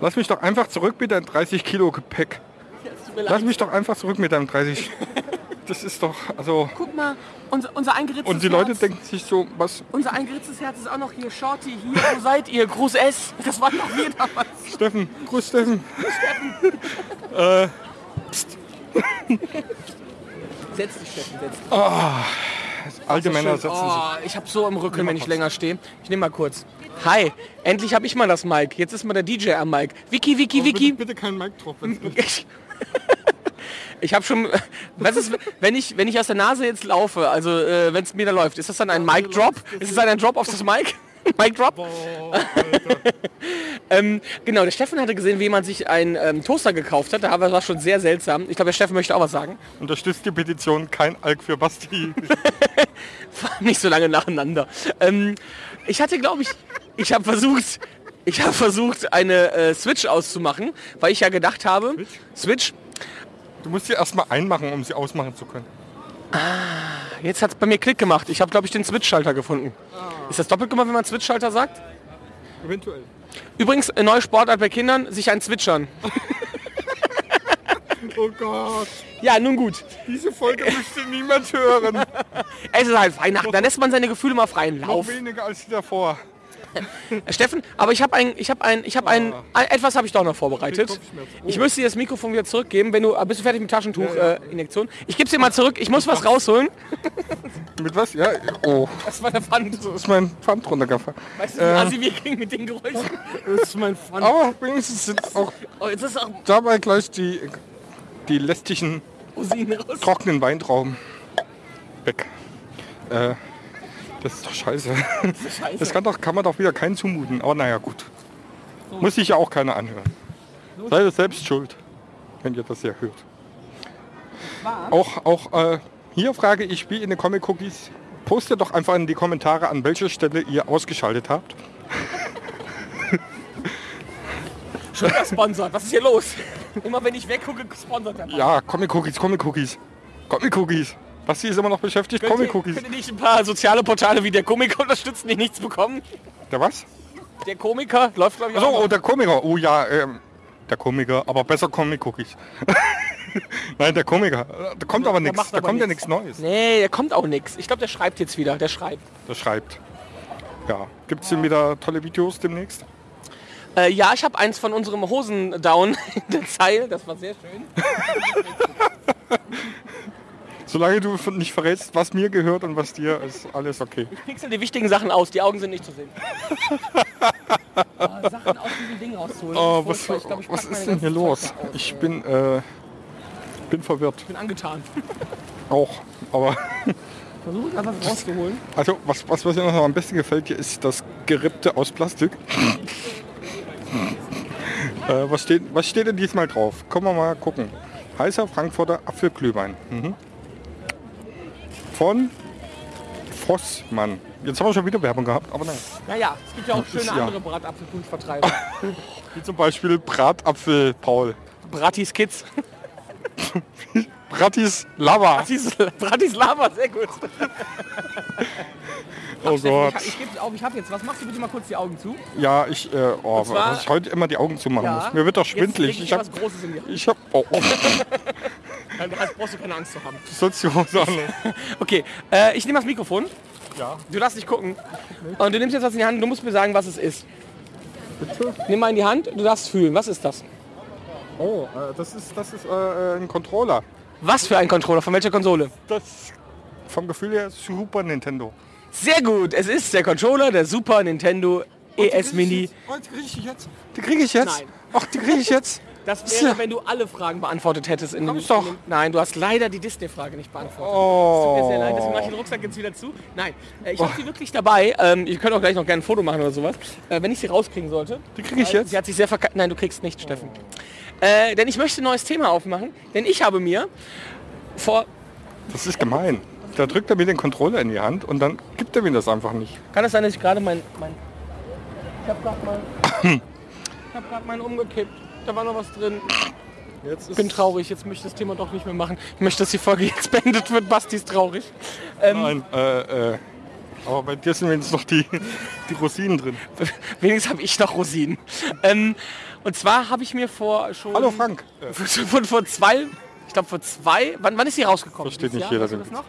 lass mich doch einfach zurück mit deinem 30 Kilo Gepäck. Lass mich doch einfach zurück mit deinem 30. Das ist doch, also. Guck mal, unser, unser eingeritztes Und die Leute Herz. denken sich so, was, Unser eingeritztes Herz ist auch noch hier. Shorty, hier, wo seid ihr? Gruß S. Das waren noch wir damals. Steffen, grüß Steffen. Setz dich, Steffen, setz dich. Alte Männer Schön. setzen sich. Oh, ich hab so im Rücken, wenn ich länger stehe. Ich nehme mal kurz. Hi, endlich habe ich mal das Mic. Jetzt ist mal der DJ am Mic. Vicky, Vicky, Vicky. Bitte, bitte kein Mic drauf. Ich, habe schon, was ist, wenn ich, wenn ich aus der Nase jetzt laufe, also äh, wenn es mir da läuft, ist das dann ein Mic Drop? Ist es dann ein Drop auf das Mic? Mic Drop? ähm, genau, der Steffen hatte gesehen, wie jemand sich einen ähm, Toaster gekauft hat. Da war schon sehr seltsam. Ich glaube, der Steffen möchte auch was sagen. Unterstützt die Petition kein Alk für Basti. Nicht so lange nacheinander. Ähm, ich hatte, glaube ich, ich habe versucht, ich habe versucht, eine äh, Switch auszumachen, weil ich ja gedacht habe, Switch Du musst sie erstmal einmachen, um sie ausmachen zu können. Jetzt hat es bei mir Klick gemacht. Ich habe, glaube ich, den Switch-Schalter gefunden. Ist das doppelt gemacht, wenn man Switch-Schalter sagt? Eventuell. Übrigens, eine neue Sportart bei Kindern, sich ein Zwitschern. Oh Gott, Ja, nun gut. diese Folge möchte niemand hören. Es ist halt Weihnachten, da lässt man seine Gefühle mal freien Noch Lauf. weniger als die davor. Äh, Steffen, aber ich habe ein, ich habe ein, ich habe ein, ein, etwas habe ich doch noch vorbereitet. Ich müsste dir das Mikrofon wieder zurückgeben, wenn du, ah, bist du fertig mit Taschentuch-Injektion? Äh, Injektion? ich gebe dir mal zurück, ich muss was rausholen. Mit was? Ja, oh, Das war der Pfand. ist mein Pfand runtergefallen. Weißt du, wie assi wir kriegen mit den Geräuschen? Das ist mein Pfand. Aber wenigstens sind auch Oh, jetzt ist auch dabei gleich die, die lästigen trockenen Weintrauben weg. Äh, das ist doch scheiße. Scheiße. Das kann, doch, kann man doch wieder keinen zumuten. Aber naja, gut. Muss sich ja auch keiner anhören. Seid ihr selbst schuld, wenn ihr das ja hört. Auch, auch äh, hier frage ich, wie in den Comic Cookies, postet doch einfach in die Kommentare, an welcher Stelle ihr ausgeschaltet habt. Schon wieder sponsert. Was ist hier los? Immer wenn ich weggucke, sponsert er. Ja, Comic Cookies, Comic Cookies. Comic Cookies. Basti ist immer noch beschäftigt, Comic Cookies. Könnt ihr nicht ein paar soziale Portale wie der Komiker unterstützen, die nichts bekommen? Der was? Der Komiker läuft, glaube ich, So, auch oh, der Komiker. Oh ja, ähm, der Komiker, aber besser Comic Cookies. Nein, der Komiker. Da kommt aber nichts. Da kommt ja nix. nichts Neues. Nee, der kommt auch nichts. Ich glaube, der schreibt jetzt wieder. Der schreibt. Der schreibt. Ja. Gibt es denn wieder tolle Videos demnächst? Äh, ja, ich habe eins von unserem Hosen down in der Zeile. Das war sehr schön. Solange du nicht verrätst, was mir gehört und was dir, ist alles okay. Ich pixel die wichtigen Sachen aus, die Augen sind nicht zu sehen. oh, Sachen aus diesem Ding rauszuholen. Oh, was. Ich glaub, ich was ist denn hier los? Aus. Ich bin, äh, bin verwirrt. Ich bin angetan. Auch. Aber, Versuche gerade was rauszuholen. also, was, was, was mir noch am besten gefällt hier, ist das Gerippte aus Plastik. äh, was, steht, was steht denn diesmal drauf? Kommen wir mal gucken. Heißer Frankfurter Apfelglühwein. Mhm. Von Vossmann. Jetzt haben wir schon wieder Werbung gehabt, aber nein. Naja, es gibt ja auch schöne ja. andere Bratapfelkunstvertreiber. Wie zum Beispiel Bratapfel Paul. Bratis Kids. Bratis Lava. Bratis, Bratis Lava, sehr gut. Oh Gott. Ich, ich auf, ich habe jetzt. Was machst du bitte mal kurz die Augen zu? Ja, ich, äh, oh, zwar- ich heute immer die Augen zumachen muss. Mir wird doch leg Ich hab, was Großes in die Hand. ich hab, oh, oh, Dann brauchst du keine Angst zu haben. an. Okay, äh, ich nehme das Mikrofon. Ja. Du darfst nicht gucken. Und du nimmst jetzt was in die Hand und du musst mir sagen, was es ist. Bitte? Nimm mal in die Hand, du darfst fühlen. Was ist das? Oh, äh, das ist, das ist äh, ein Controller. Was für ein Controller? Von welcher Konsole? Das vom Gefühl her Super Nintendo. Sehr gut, es ist der Controller der Super Nintendo ES Mini. Oh, die kriege ich jetzt. Die kriege ich jetzt. Nein. Ach, die kriege ich jetzt. Das wäre, wenn du alle Fragen beantwortet hättest. In ich doch. In nein, du hast leider die Disney-Frage nicht beantwortet. Oh. Tut mir sehr leid, deswegen mache ich den Rucksack jetzt wieder zu. Nein, äh, ich habe sie wirklich dabei. Ähm, ihr könnt auch gleich noch gerne ein Foto machen oder sowas. Äh, wenn ich sie rauskriegen sollte. Die kriege ich jetzt. Sie hat sich sehr verkackt. Nein, du kriegst nicht, Steffen. Äh, denn ich möchte ein neues Thema aufmachen. Denn ich habe mir vor... Das ist gemein. Da drückt er mir den Controller in die Hand und dann gibt er mir das einfach nicht. Kann es sein, dass ich gerade mein... mein ich habe gerade mal... ich habe gerade meinen umgekippt. Da war noch was drin. Jetzt Ich bin traurig. Jetzt möchte ich das Thema doch nicht mehr machen. Ich möchte, dass die Folge jetzt beendet wird. Basti ist traurig. Ähm, Nein, äh, äh. Aber bei dir sind wenigstens noch die, die Rosinen drin. Wenigstens habe ich noch Rosinen. Ähm, und zwar habe ich mir vor schon... Hallo Frank. Von vor zwei... Ich glaube vor zwei... Wann, wann ist sie rausgekommen? Versteht nicht Jahr? jeder Weißt du das noch?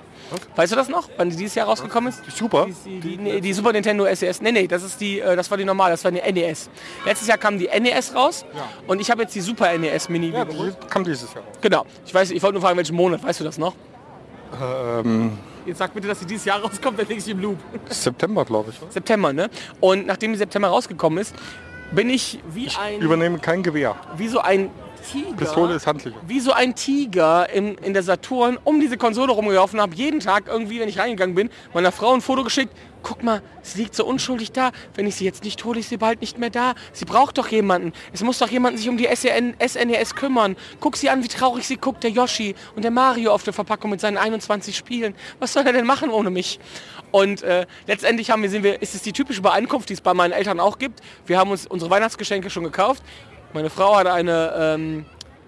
Weißt du das noch? Wann die dieses Jahr rausgekommen ist? Super. Die, die, nee, die Super Nintendo SES. Nee, nee, das ist die, äh, das war die normale, das war die NES. Letztes Jahr kam die NES raus und ich habe jetzt die Super NES Mini. Ja, die kam dieses Jahr raus. Genau. Ich weiß, ich wollte nur fragen, welchen Monat. Weißt du das noch? Ähm, Jetzt sag bitte, dass sie dieses Jahr rauskommt, dann lege ich im Loop. September, glaube ich. September, ne? Und nachdem die September rausgekommen ist, bin ich wie ein, Übernehme kein Gewehr. wie so ein Tiger. Pistole ist handlicher. wie so ein Tiger in, in der Saturn um diese Konsole rumgelaufen habe, jeden Tag irgendwie, wenn ich reingegangen bin, meiner Frau ein Foto geschickt. Guck mal, sie liegt so unschuldig da. Wenn ich sie jetzt nicht hole, ist sie bald nicht mehr da. Sie braucht doch jemanden. Es muss doch jemand sich um die SEN, SNES kümmern. Guck sie an, wie traurig sie guckt, der Yoshi und der Mario auf der Verpackung mit seinen 21 Spielen. Was soll er denn machen ohne mich? Und äh, letztendlich haben wir, sind wir, ist es die typische Übereinkunft, die es bei meinen Eltern auch gibt. Wir haben uns unsere Weihnachtsgeschenke schon gekauft. Meine Frau hat eine ähm,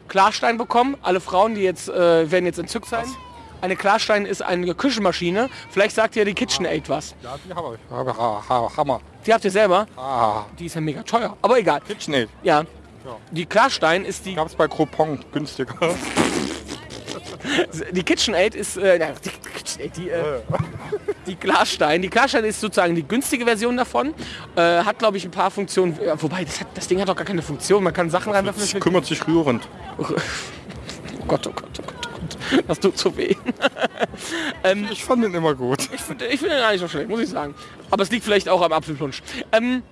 Klarstein bekommen. Alle Frauen, die jetzt äh, werden jetzt entzückt sein. Eine Klarstein ist eine Küchenmaschine. Vielleicht sagt ihr die KitchenAid was. Ja, die habe ich. Ha- ha- ha- Hammer. Die habt ihr selber. Ah, Die ist ja mega teuer. Aber egal. KitchenAid. Ja. Die Klarstein ist die. Gab es bei Groupon günstiger. Die KitchenAid ist. Äh, na, die, KitchenAid, die, äh, die Klarstein. Die Klarstein ist sozusagen die günstige Version davon. Äh, hat glaube ich ein paar Funktionen. Ja, wobei das, hat, das Ding hat doch gar keine Funktion. Man kann Sachen reinwerfen. Das kümmert sich rührend. Oh Gott, oh Gott, oh Gott, oh Gott. Das tut so weh. Ich fand den immer gut. Ich finde ich find den nicht so schlecht, muss ich sagen. Aber es liegt vielleicht auch am Apfelpunsch. Ähm,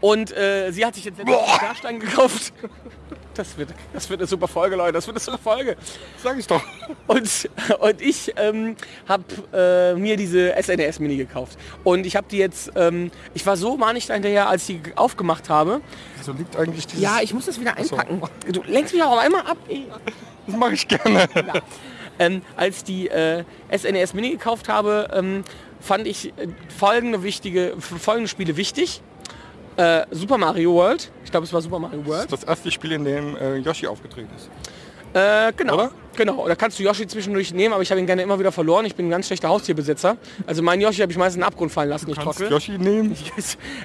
und äh, sie hat sich jetzt einen Klarstein gekauft. Das wird, das wird eine super Folge, Leute. Das wird eine super Folge. Sag ich doch. Und, und ich ähm, habe äh, mir diese SNES Mini gekauft. Und ich habe die jetzt, ähm, ich war so manig dahinterher, als ich die aufgemacht habe. So liegt eigentlich dieses... Ja, ich muss das wieder einpacken. Du lenkst mich auch einmal ab. Das mache ich gerne. Ähm, als die äh, SNES Mini gekauft habe, ähm, fand ich äh, folgende, wichtige, folgende Spiele wichtig. Äh, Super Mario World. Ich glaube, es war Super Mario Das World. ist das erste Spiel, in dem äh, Yoshi aufgetreten ist. Äh, genau. Oder? Genau. Da kannst du Yoshi zwischendurch nehmen, aber ich habe ihn gerne immer wieder verloren. Ich bin ein ganz schlechter Haustierbesitzer. Also meinen Yoshi habe ich meistens in den Abgrund fallen lassen, ich Kannst trottel. Yoshi nehmen?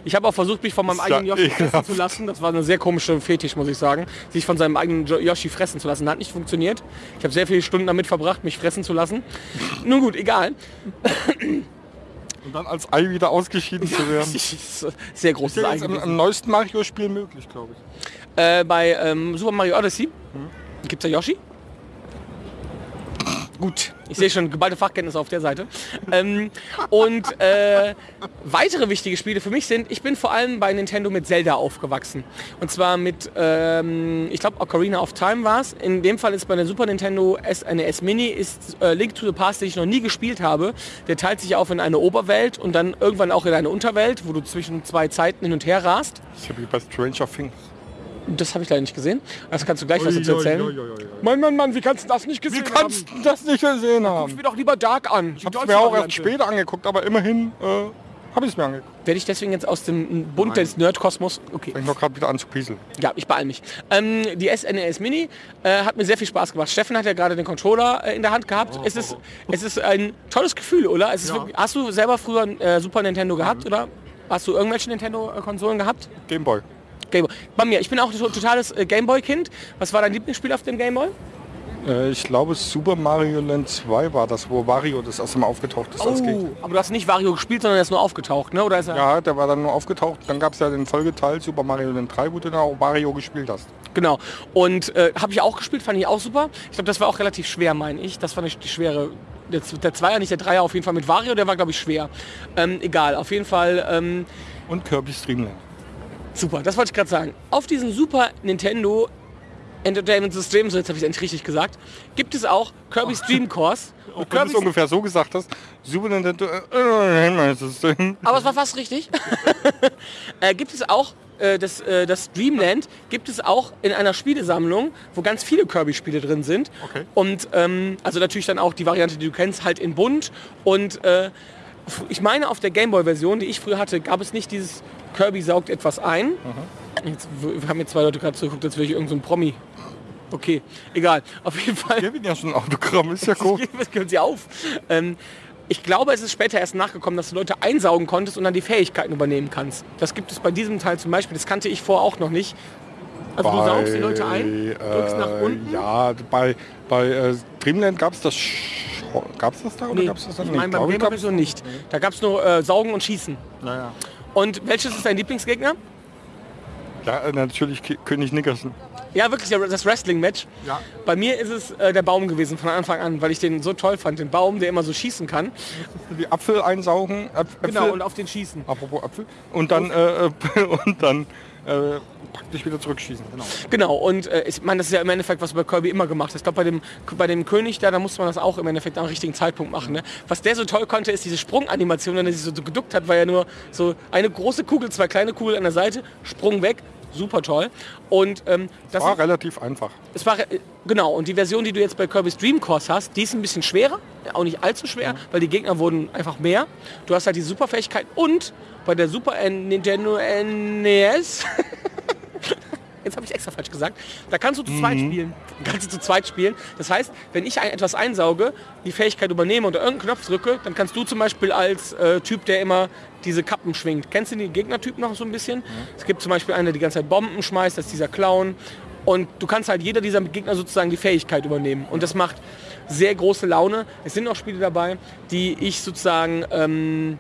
Ich habe auch versucht, mich von meinem eigenen Yoshi fressen ekelhaft. zu lassen. Das war eine sehr komische Fetisch, muss ich sagen. Sich von seinem eigenen Yoshi fressen zu lassen. Hat nicht funktioniert. Ich habe sehr viele Stunden damit verbracht, mich fressen zu lassen. Nun gut, egal. Und dann als Ei wieder ausgeschieden zu werden. Sehr großes Ei im, im neuesten Mario-Spiel möglich, glaube ich. Äh, bei ähm, Super Mario Odyssey Hm? gibt's ja Yoshi. Gut, ich sehe schon geballte Fachkenntnisse auf der Seite. Ähm, und äh, weitere wichtige Spiele für mich sind, ich bin vor allem bei Nintendo mit Zelda aufgewachsen. Und zwar mit, ähm, ich glaube Ocarina of Time war es. In dem Fall ist bei der Super Nintendo S, eine S-Mini, ist äh, Link to the Past, den ich noch nie gespielt habe. Der teilt sich auf in eine Oberwelt und dann irgendwann auch in eine Unterwelt, wo du zwischen zwei Zeiten hin und her rast. Ja wie bei Stranger Things. Das habe ich leider nicht gesehen. Das kannst du gleich was dazu erzählen. Mann, Mann, Mann, wie kannst du das nicht Wie gesehen kannst haben? du das nicht gesehen haben? mir doch lieber Dark an. Ich habe es mir auch erst später angeguckt, aber immerhin äh, habe ich es mir angeguckt. Werde ich deswegen jetzt aus dem Bund des Nerdkosmos... Okay. Fängt noch gerade wieder an zu pieseln. Ja, ich beeil mich. Ähm, die SNES Mini äh, hat mir sehr viel Spaß gemacht. Steffen hat ja gerade den Controller äh, in der Hand gehabt. Es, ist, es ist ein tolles Gefühl, oder? Es ist wirklich, hast du selber früher äh, Super Nintendo gehabt, oder? Hast du irgendwelche Nintendo-Konsolen gehabt? Gameboy. Gameboy. Bei mir, ich bin auch ein to- totales äh, Gameboy-Kind. Was war dein Lieblingsspiel auf dem Gameboy? Äh, ich glaube Super Mario Land 2 war das, wo Wario das erste Mal aufgetaucht ist Gegner. aber du hast nicht Wario gespielt, sondern er ist nur aufgetaucht, ne? Oder ist er Ja, der war dann nur aufgetaucht. Dann gab es ja den Folgeteil Super Mario Land 3, wo du dann auch Mario gespielt hast. Genau. Und äh, habe ich auch gespielt, fand ich auch super. Ich glaube, das war auch relativ schwer, meine ich. Das fand ich die schwere. Der, der Zweier, nicht der Dreier, auf jeden Fall mit Wario, der war, glaube ich, schwer. Ähm, egal, auf jeden Fall ähm, Und Kirby's Dream Land. Super. Das wollte ich gerade sagen. Auf diesem Super Nintendo Entertainment System, so jetzt habe ich es endlich richtig gesagt, gibt es auch Kirby's Dream Course. Und Wenn du es Kirby's, ungefähr so gesagt hast, Super Nintendo äh, System. aber es war fast richtig. äh, gibt es auch äh, das, äh, das Dreamland gibt es auch in einer Spielesammlung, wo ganz viele Kirby-Spiele drin sind. Okay. Und ähm, also natürlich dann auch die Variante, die du kennst, halt in bunt. Und äh, ich meine, auf der Gameboy-Version, die ich früher hatte, gab es nicht dieses Kirby saugt etwas ein. Jetzt w- haben mir zwei Leute gerade zugeguckt, als wäre ich irgendein so ein Promi. Okay, egal. Auf jeden Fall. Wir haben ja schon ein Autogramm, ist ja cool. Was können Sie auf? Ähm, ich glaube, es ist später erst nachgekommen, dass du Leute einsaugen konntest und dann die Fähigkeiten übernehmen kannst. Das gibt es bei diesem Teil zum Beispiel. Das kannte ich vorher auch noch nicht. Also du saugst die Leute ein, drückst nach äh, unten. Ja, bei, bei äh, Dreamland gab es das Gab es das da oder Nee, gab's das da ich nicht? meine, beim Glaub ich, Gamer gab's- Version nicht. Da gab es nur äh, Saugen und Schießen. Naja. Und welches ist dein Lieblingsgegner? Ja, äh, natürlich König Nickerson. Ja, wirklich das Wrestling-Match. Ja. Bei mir ist es äh, der Baum gewesen von Anfang an, weil ich den so toll fand. Den Baum, der immer so schießen kann. Die Apfel einsaugen. Äpf Äpfel. Genau, und auf den schießen. Apropos Apfel. Und dann, äh, äh, und dann äh, praktisch wieder zurückschießen. Genau. Genau, und äh, ich meine, das ist ja im Endeffekt, was bei Kirby immer gemacht hast. Ich glaube, bei dem, bei dem König da, da musste man das auch im Endeffekt am richtigen Zeitpunkt machen. Ne? Was der so toll konnte, ist diese Sprunganimation, wenn er sich so geduckt hat, war ja nur so eine große Kugel, zwei kleine Kugeln an der Seite, Sprung weg. Super toll. Und ähm, das War ist- relativ einfach. es war äh, genau und die Version, die du jetzt bei Kirby's Dream Course hast, die ist ein bisschen schwerer, auch nicht allzu schwer, weil die Gegner wurden einfach mehr. Du hast halt die Superfähigkeit und bei der Super Nintendo NES Jetzt habe ich extra falsch gesagt. Da kannst du zu zweit spielen. Kannst du zu zweit spielen. Das heißt, wenn ich ein, etwas einsauge, die Fähigkeit übernehme und irgendeinen Knopf drücke, dann kannst du zum Beispiel als äh, Typ, der immer diese Kappen schwingt. Kennst du den Gegnertyp noch so ein bisschen? Es gibt zum Beispiel einen, der die ganze Zeit Bomben schmeißt, das ist dieser Clown. Und du kannst halt jeder dieser Gegner sozusagen die Fähigkeit übernehmen. Und das macht sehr große Laune. Es sind auch Spiele dabei, die ich sozusagen, ähm,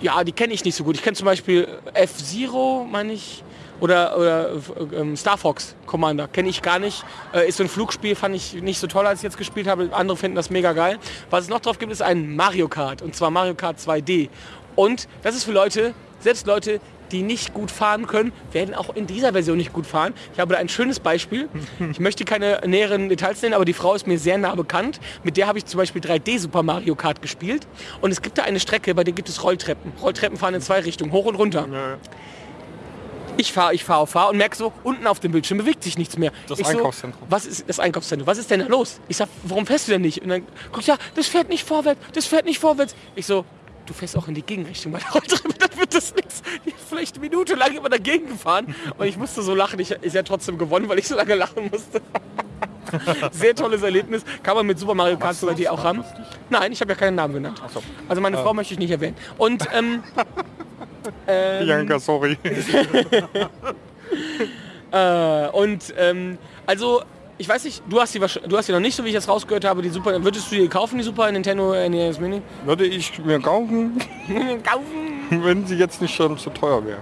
ja, die kenne ich nicht so gut. Ich kenne zum Beispiel F-Zero, meine ich, oder, oder ähm, Star Fox Commander, kenne ich gar nicht. Äh, ist so ein Flugspiel, fand ich nicht so toll, als ich jetzt gespielt habe. Andere finden das mega geil. Was es noch drauf gibt, ist ein Mario Kart. Und zwar Mario Kart 2D. Und das ist für Leute, selbst Leute, die nicht gut fahren können, werden auch in dieser Version nicht gut fahren. Ich habe da ein schönes Beispiel. Ich möchte keine näheren Details nennen, aber die Frau ist mir sehr nah bekannt. Mit der habe ich zum Beispiel 3D Super Mario Kart gespielt. Und es gibt da eine Strecke, bei der gibt es Rolltreppen. Rolltreppen fahren in zwei Richtungen, hoch und runter. Ich fahre, ich fahre, fahre und merke so, unten auf dem Bildschirm bewegt sich nichts mehr. Das ich so, Einkaufszentrum. was ist das Einkaufszentrum? Was ist denn da los? Ich sag, warum fährst du denn nicht? Und dann guck ja, das fährt nicht vorwärts, das fährt nicht vorwärts. Ich so, du fährst auch in die Gegenrichtung Rolltreppe, dann wird das nichts. Vielleicht eine Minute lang immer dagegen gefahren und ich musste so lachen. Ich ist ja trotzdem gewonnen, weil ich so lange lachen musste. Sehr tolles Erlebnis. Kann man mit Super Mario Kart 2D auch haben. Nein, ich habe ja keinen Namen genannt. Also meine Frau möchte ich nicht erwähnen. Und ähm, Bianca, sorry. Äh, und ähm, also, ich weiß nicht, du hast die du hast die noch nicht, so wie ich das rausgehört habe, die Super. Würdest du die kaufen, die Super Nintendo NES Mini? Würde ich mir kaufen, kaufen. wenn sie jetzt nicht schon zu teuer wäre.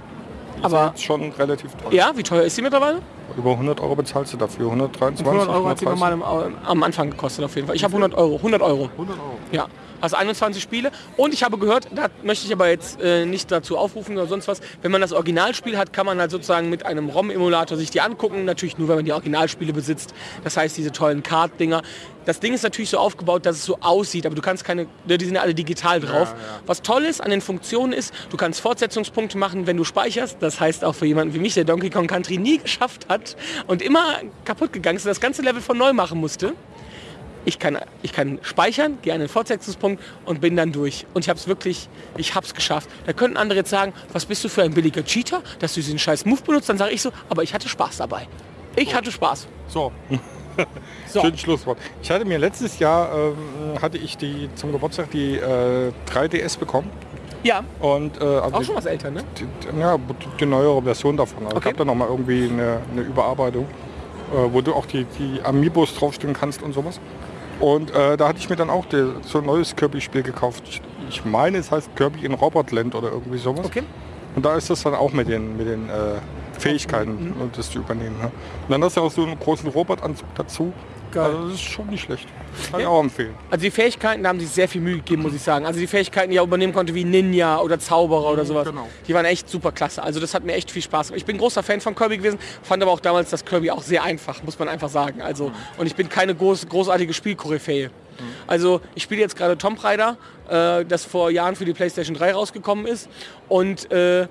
Aber- schon relativ teuer. Ja, wie teuer ist die mittlerweile? über 100 Euro bezahlst du dafür. 123, 100 Euro hat sie 130. normal am, am Anfang gekostet auf jeden Fall. Ich habe 100 Euro. 100 Euro. 100 Euro. Ja. Also 21 Spiele. Und ich habe gehört, da möchte ich aber jetzt äh, nicht dazu aufrufen oder sonst was, wenn man das Originalspiel hat, kann man halt sozusagen mit einem ROM-Emulator sich die angucken. Natürlich nur, wenn man die Originalspiele besitzt. Das heißt, diese tollen Card-Dinger. Das Ding ist natürlich so aufgebaut, dass es so aussieht, aber du kannst keine, ne, die sind ja alle digital drauf. Was toll ist an den Funktionen ist, du kannst Fortsetzungspunkte machen, wenn du speicherst. Das heißt auch für jemanden wie mich, der Donkey Kong Country nie geschafft hat und immer kaputt gegangen ist, und das ganze Level von neu machen musste. Ich kann, ich kann speichern, gehe an den Fortsetzungspunkt und bin dann durch. Und ich habe es wirklich, ich habe es geschafft. Da könnten andere jetzt sagen, was bist du für ein billiger Cheater, dass du diesen scheiß Move benutzt. Dann sage ich so, aber ich hatte Spaß dabei. Ich hatte Spaß. So, So. schönes Schlusswort. Ich hatte mir letztes Jahr, ähm, hatte ich die zum Geburtstag die äh, 3DS bekommen. Ja, Und, äh, also auch schon was älter, ne? die, ja, die neuere Version davon. Also Okay. Ich habe da noch mal irgendwie eine, eine Überarbeitung, äh, wo du auch die, die Amiibos draufstellen kannst und sowas. Und äh, da hatte ich mir dann auch der, so ein neues Kirby-Spiel gekauft. Ich, ich meine, es heißt Kirby in Robotland oder irgendwie sowas. Okay. Und da ist das dann auch mit den, mit den äh, Fähigkeiten, Mhm. das zu übernehmen. Ne? Und dann hast du auch so einen großen Robotanzug dazu. Geil. Also das ist schon nicht schlecht. Kann ich Ja. auch empfehlen. Also die Fähigkeiten, da haben sie sehr viel Mühe gegeben, muss ich sagen. Also die Fähigkeiten, die er übernehmen konnte, wie Ninja oder Zauberer oder sowas, genau. die waren echt super klasse. Also das hat mir echt viel Spaß gemacht. Ich bin großer Fan von Kirby gewesen, fand aber auch damals das Kirby auch sehr einfach, muss man einfach sagen. Also und ich bin keine groß, großartige Spielkoryphäe. Also ich spiele jetzt gerade Tomb Raider, äh, das vor Jahren für die PlayStation 3 rausgekommen ist und äh,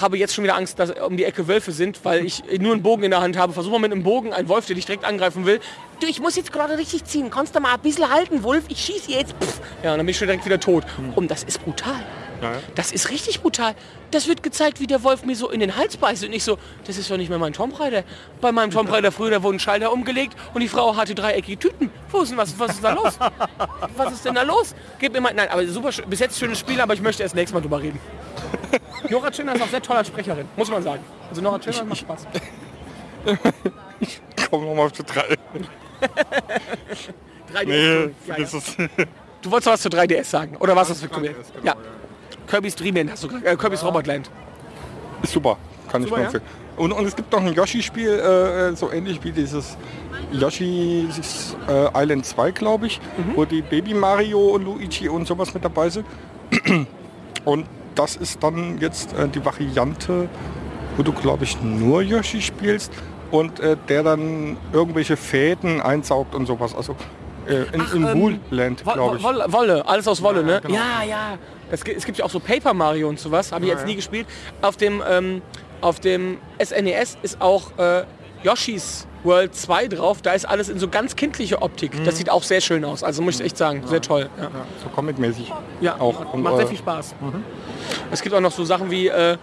habe jetzt schon wieder Angst, dass um die Ecke Wölfe sind, weil ich nur einen Bogen in der Hand habe. Versuche mal mit einem Bogen einen Wolf, der dich direkt angreifen will. Du, ich muss jetzt gerade richtig ziehen. Kannst du mal ein bisschen halten, Wolf? Ich schieße jetzt. Pff. Ja, und dann bin ich schon direkt wieder tot. Und das ist brutal. Ja, ja. Das ist richtig brutal. Das wird gezeigt, wie der Wolf mir so in den Hals beißt. Und ich so, das ist doch nicht mehr mein Tomb Raider. Bei meinem Tomb Raider früher, da wurden Schalter umgelegt und die Frau hatte dreieckige Tüten. Wo ist denn was? Was ist da los? Was ist denn da los? Gib mir mal. Nein, aber super, bis jetzt schönes Spiel, aber ich möchte erst nächstes Mal drüber reden. Nora Tschirner ist auch sehr toll als Sprecherin, muss man sagen. Also Nora Tschirner macht Spaß. Komm nochmal auf die drei. 3DS. Nee, ja, Du wolltest was zu 3DS sagen, oder was das für 3DS, Kirby? genau, Ja. Kirby's Dream Land hast du gesagt. Äh, Kirby's Robotland. Ist super, kann ich Super, nur ja? empfehlen. Und, und es gibt noch ein Yoshi-Spiel, äh, so ähnlich wie dieses Yoshi's äh, Island 2, glaube ich, Mhm. wo die Baby Mario und Luigi und sowas mit dabei sind. Und das ist dann jetzt äh, die Variante, wo du, glaube ich, nur Yoshi spielst und äh, der dann irgendwelche Fäden einsaugt und sowas. Also äh, in, in ähm, Woolland, Wo- glaube ich. Wolle, Wolle, alles aus Wolle, ne? genau. Ja, ja. Gi- es gibt ja auch so Paper Mario und sowas, habe ich jetzt ja. nie gespielt. Auf dem, ähm, auf dem SNES ist auch äh, Yoshi's World 2 drauf. Da ist alles in so ganz kindlicher Optik. Mhm. Das sieht auch sehr schön aus. Also muss ich echt sagen, sehr toll. Ja, Ja, so comic-mäßig. ja auch. macht, Und, macht sehr viel Spaß. Es gibt auch noch so Sachen wie äh,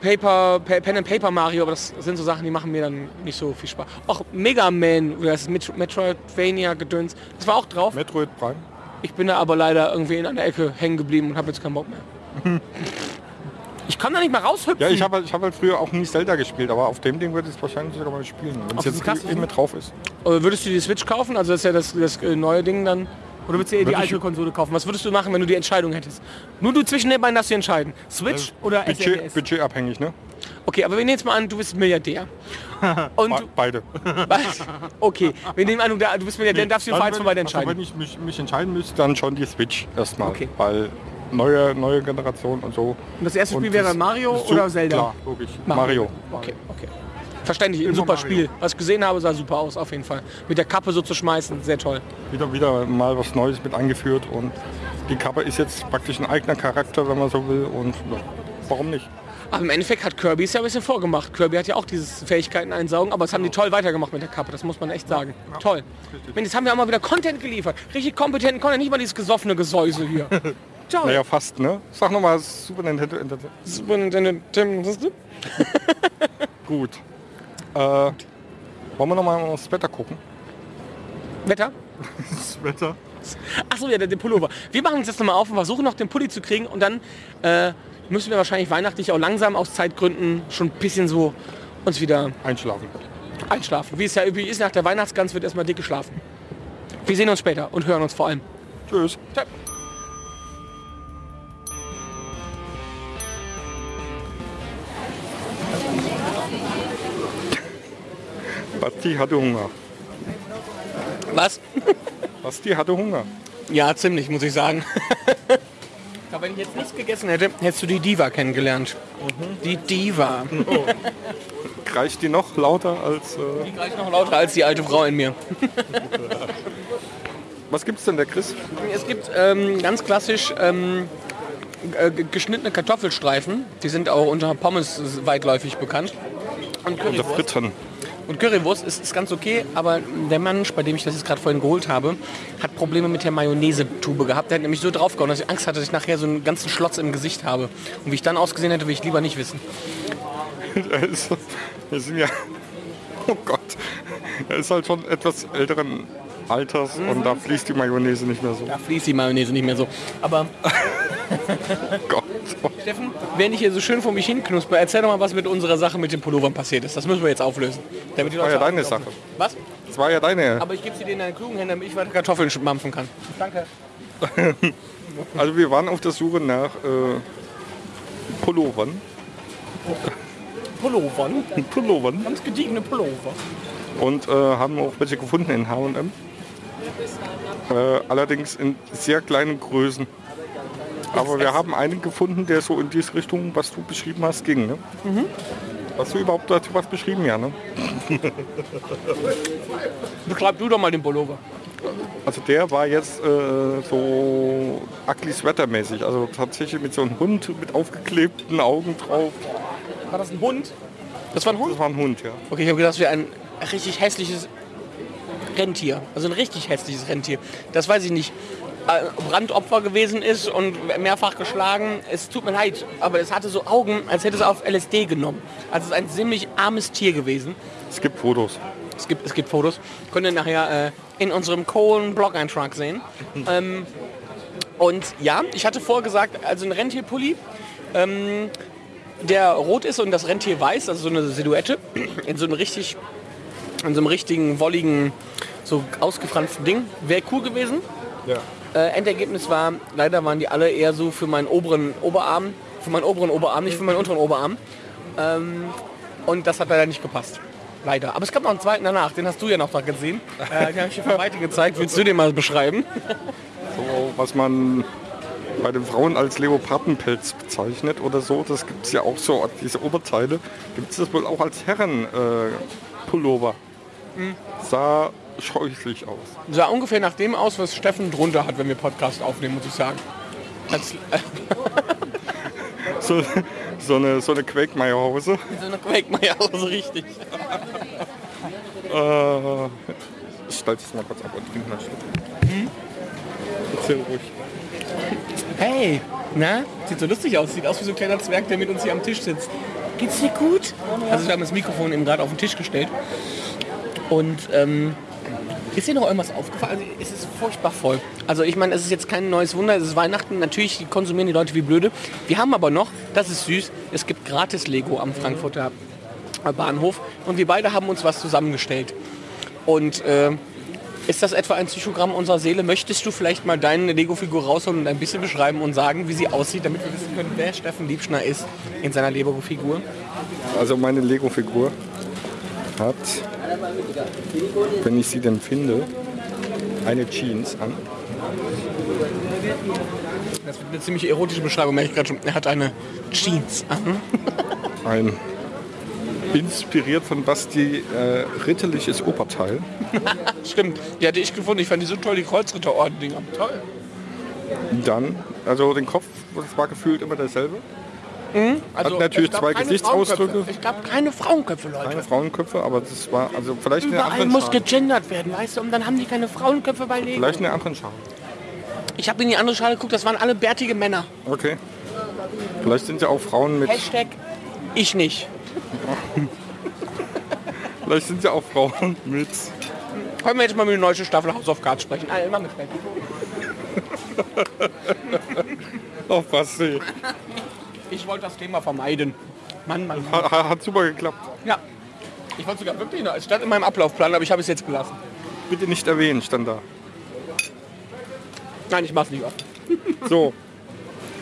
Paper, Pa- Pen and Paper Mario, aber das sind so Sachen, die machen mir dann nicht so viel Spaß. Auch Mega Man, oder das Metroidvania gedöns, das war auch drauf. Metroid Prime. Ich bin da aber leider irgendwie in einer Ecke hängen geblieben und habe jetzt keinen Bock mehr. Ich kann da nicht mal raushüpfen. Ja, ich habe halt, ich hab halt früher auch nie Zelda gespielt, aber auf dem Ding würde ich es wahrscheinlich sogar mal spielen, wenn es jetzt eben mit drauf ist. Äh, würdest du die Switch kaufen? Also das ist ja das, das äh, neue Ding dann. Oder würdest du eher die ich- alte Konsole kaufen? Was würdest du machen, wenn du die Entscheidung hättest? Nur du zwischen den beiden darfst du entscheiden. Switch oder Budget, SNES? budgetabhängig, ne? Okay, aber wir nehmen jetzt mal an, du bist Milliardär. Und Be du, beide. was? Okay, wir nehmen an, du du bist Milliardär, dann darfst du für eins von beiden Also wenn ich mich, mich entscheiden müsste, dann schon die Switch erstmal. Okay. Weil neue, neue Generation und so. Und das erste Spiel wäre das- Mario das oder Zelda? Klar, logisch. Mario. Okay, okay. Verständlich, ein super. Spiel. Was ich gesehen habe, sah super aus, auf jeden Fall. Mit der Kappe so zu schmeißen, sehr toll. Wieder, wieder mal was Neues mit eingeführt und die Kappe ist jetzt praktisch ein eigener Charakter, wenn man so will. Und ja, warum nicht? Aber im Endeffekt hat Kirby es ja ein bisschen vorgemacht. Kirby hat ja auch diese Fähigkeiten einsaugen, aber es haben die toll weitergemacht mit der Kappe, das muss man echt sagen. Toll. Mensch, jetzt haben wir auch mal wieder Content geliefert. Richtig kompetenten Content, nicht mal dieses gesoffene Gesäuse hier. Toll. Naja, fast, ne? Sag nochmal Super Nintendo. Entertainment. Super Nintendo, das? Gut. Äh, wollen wir nochmal aufs Wetter gucken? Wetter? Das Wetter? Achso, ja, der, der Pullover. Wir machen uns jetzt nochmal auf und versuchen noch den Pulli zu kriegen und dann äh, müssen wir wahrscheinlich weihnachtlich auch langsam aus Zeitgründen schon ein bisschen so uns wieder Einschlafen. einschlafen. Wie es ja üblich ist, nach der Weihnachtsgans wird erstmal dick geschlafen. Wir sehen uns später und hören uns vor allem. Tschüss. Ciao. Basti hatte Hunger. Was? Basti hatte Hunger. Ja, ziemlich, muss ich sagen. Aber wenn ich jetzt nichts gegessen hätte, hättest du die Diva kennengelernt. Die Diva. Kreischt die noch lauter als... Äh, Die gleich noch lauter als die alte Frau in mir. was gibt's denn, der Chris? Es gibt ähm, ganz klassisch ähm, äh, ge- geschnittene Kartoffelstreifen. Die sind auch unter Pommes weitläufig bekannt. Und Unter Currywurst. Fritten. Und Currywurst ist, ist ganz okay, aber der Mensch, bei dem ich das jetzt gerade vorhin geholt habe, hat Probleme mit der Mayonnaise-Tube gehabt. Der hat nämlich so draufgehauen, dass ich Angst hatte, dass ich nachher so einen ganzen Schlotz im Gesicht habe. Und wie ich dann ausgesehen hätte, will ich lieber nicht wissen. Ist, wir sind ja... Oh Gott. Er ist halt schon etwas älteren Alters und da fließt die Mayonnaise nicht mehr so. Da fließt die Mayonnaise nicht mehr so. Aber Gott. Steffen, während ich hier so schön vor mich hin knusper, erzähl doch mal, was mit unserer Sache mit den Pullovern passiert ist. Das müssen wir jetzt auflösen. Damit die war ja deine. Sache. Was? Das war ja deine. Aber ich gebe sie dir in deine klugen Hände, damit ich weiter Kartoffeln mampfen kann. Danke. Also wir waren auf der Suche nach äh, Pullovern. Pullovern. Pullovern. Ganz gediegene Pullover. Und äh, haben auch welche gefunden in H&M. Äh, allerdings in sehr kleinen Größen. Aber wir haben einen gefunden, der so in diese Richtung, was du beschrieben hast, ging. Ne? Hast du überhaupt dazu was beschrieben, ja? Ne? Beschreib du doch mal den Pullover. Also der war jetzt äh, so ugly sweater-mäßig. Also tatsächlich mit so einem Hund mit aufgeklebten Augen drauf. War das ein Hund? Das war ein Hund? Das war ein Hund, ja. Okay, ich habe gedacht, das wäre ein richtig hässliches Rentier. Also ein richtig hässliches Rentier. Das weiß ich nicht. Äh, Brandopfer gewesen ist und mehrfach geschlagen. Es tut mir leid, aber es hatte so Augen, als hätte es auf LSD genommen. Also es ist ein ziemlich armes Tier gewesen. Es gibt Fotos. Es gibt, es gibt Fotos. Könnt ihr nachher äh, in unserem Kohlen-Blog-Eintrag sehen. ähm, und ja, ich hatte vorgesagt, also ein Rentierpulli, ähm, der rot ist und das Rentier weiß, also so eine Silhouette, in so einem richtig, in so einem richtigen, wolligen, so ausgefransten Ding, wäre cool gewesen. Ja. Äh, Endergebnis war, leider waren die alle eher so für meinen oberen Oberarm, für meinen oberen Oberarm, nicht für meinen unteren Oberarm. Ähm, und das hat leider nicht gepasst. Leider. Aber es gab noch einen zweiten danach, den hast du ja noch da gesehen. Äh, den habe ich dir von Weite gezeigt. Willst du den mal beschreiben? So, was man bei den Frauen als Leopardenpelz bezeichnet oder so, das gibt es ja auch so, diese Oberteile, gibt es das wohl auch als Herrenpullover. Äh, Pullover. Sah scheußlich aus. Sah ungefähr nach dem aus, was Steffen drunter hat, wenn wir Podcast aufnehmen, muss ich sagen. Als, äh, So, so eine, so eine Quakemeyer-Hose. so eine Quakemeyer, so richtig. Äh, ich stelle es mal kurz ab und trinke mal Schluck. Erzähl ruhig. Hey, na? Sieht so lustig aus. Sieht aus wie so ein kleiner Zwerg, der mit uns hier am Tisch sitzt. Geht's dir gut? Also wir haben das Mikrofon eben gerade auf den Tisch gestellt. Und ähm, ist dir noch irgendwas aufgefallen? Also es ist furchtbar voll. Also ich meine, es ist jetzt kein neues Wunder, es ist Weihnachten. Natürlich konsumieren die Leute wie blöde. Wir haben aber noch, das ist süß, es gibt gratis Lego am Frankfurter Bahnhof. Und wir beide haben uns was zusammengestellt. Und äh, ist das etwa ein Psychogramm unserer Seele? Möchtest du vielleicht mal deine Lego-Figur rausholen und ein bisschen beschreiben und sagen, wie sie aussieht, damit wir wissen können, wer Steffen Liebschner ist in seiner Lego-Figur? Also meine Lego-Figur hat, wenn ich sie denn finde, eine Jeans an. Das wird eine ziemlich erotische Beschreibung, merke ich gerade schon. Er hat eine Jeans an. Ein inspiriert von Basti äh, ritterliches Oberteil. Stimmt, die hatte ich gefunden. Ich fand die so toll, die Kreuzritterorden-Dinger. Toll. Dann, also den Kopf, das war gefühlt immer derselbe. Also, Hat natürlich zwei keine Gesichtsausdrücke. Frauenköpfe. Es gab keine Frauenköpfe, Leute. Keine Frauenköpfe, aber das war also vielleicht eine Überall andere muss Schale. gegendert werden, weißt du? Und dann haben die keine Frauenköpfe bei Lego. Vielleicht eine andere Schale. Ich habe in die andere Schale geguckt, das waren alle bärtige Männer. Okay. Vielleicht sind ja auch Frauen mit. Hashtag ich nicht. Vielleicht sind ja auch Frauen mit. Können wir jetzt mal mit der neuen Staffel House of Cards sprechen? Ah, immer mit Fred. Oh, Basti. Ich wollte das Thema vermeiden. Mann, Mann, Mann. Hat, hat super geklappt. Ja. Ich wollte sogar wirklich noch, es stand in meinem Ablaufplan, aber ich habe es jetzt gelassen. Bitte nicht erwähnen, stand da. Nein, ich mach's nicht oft. So.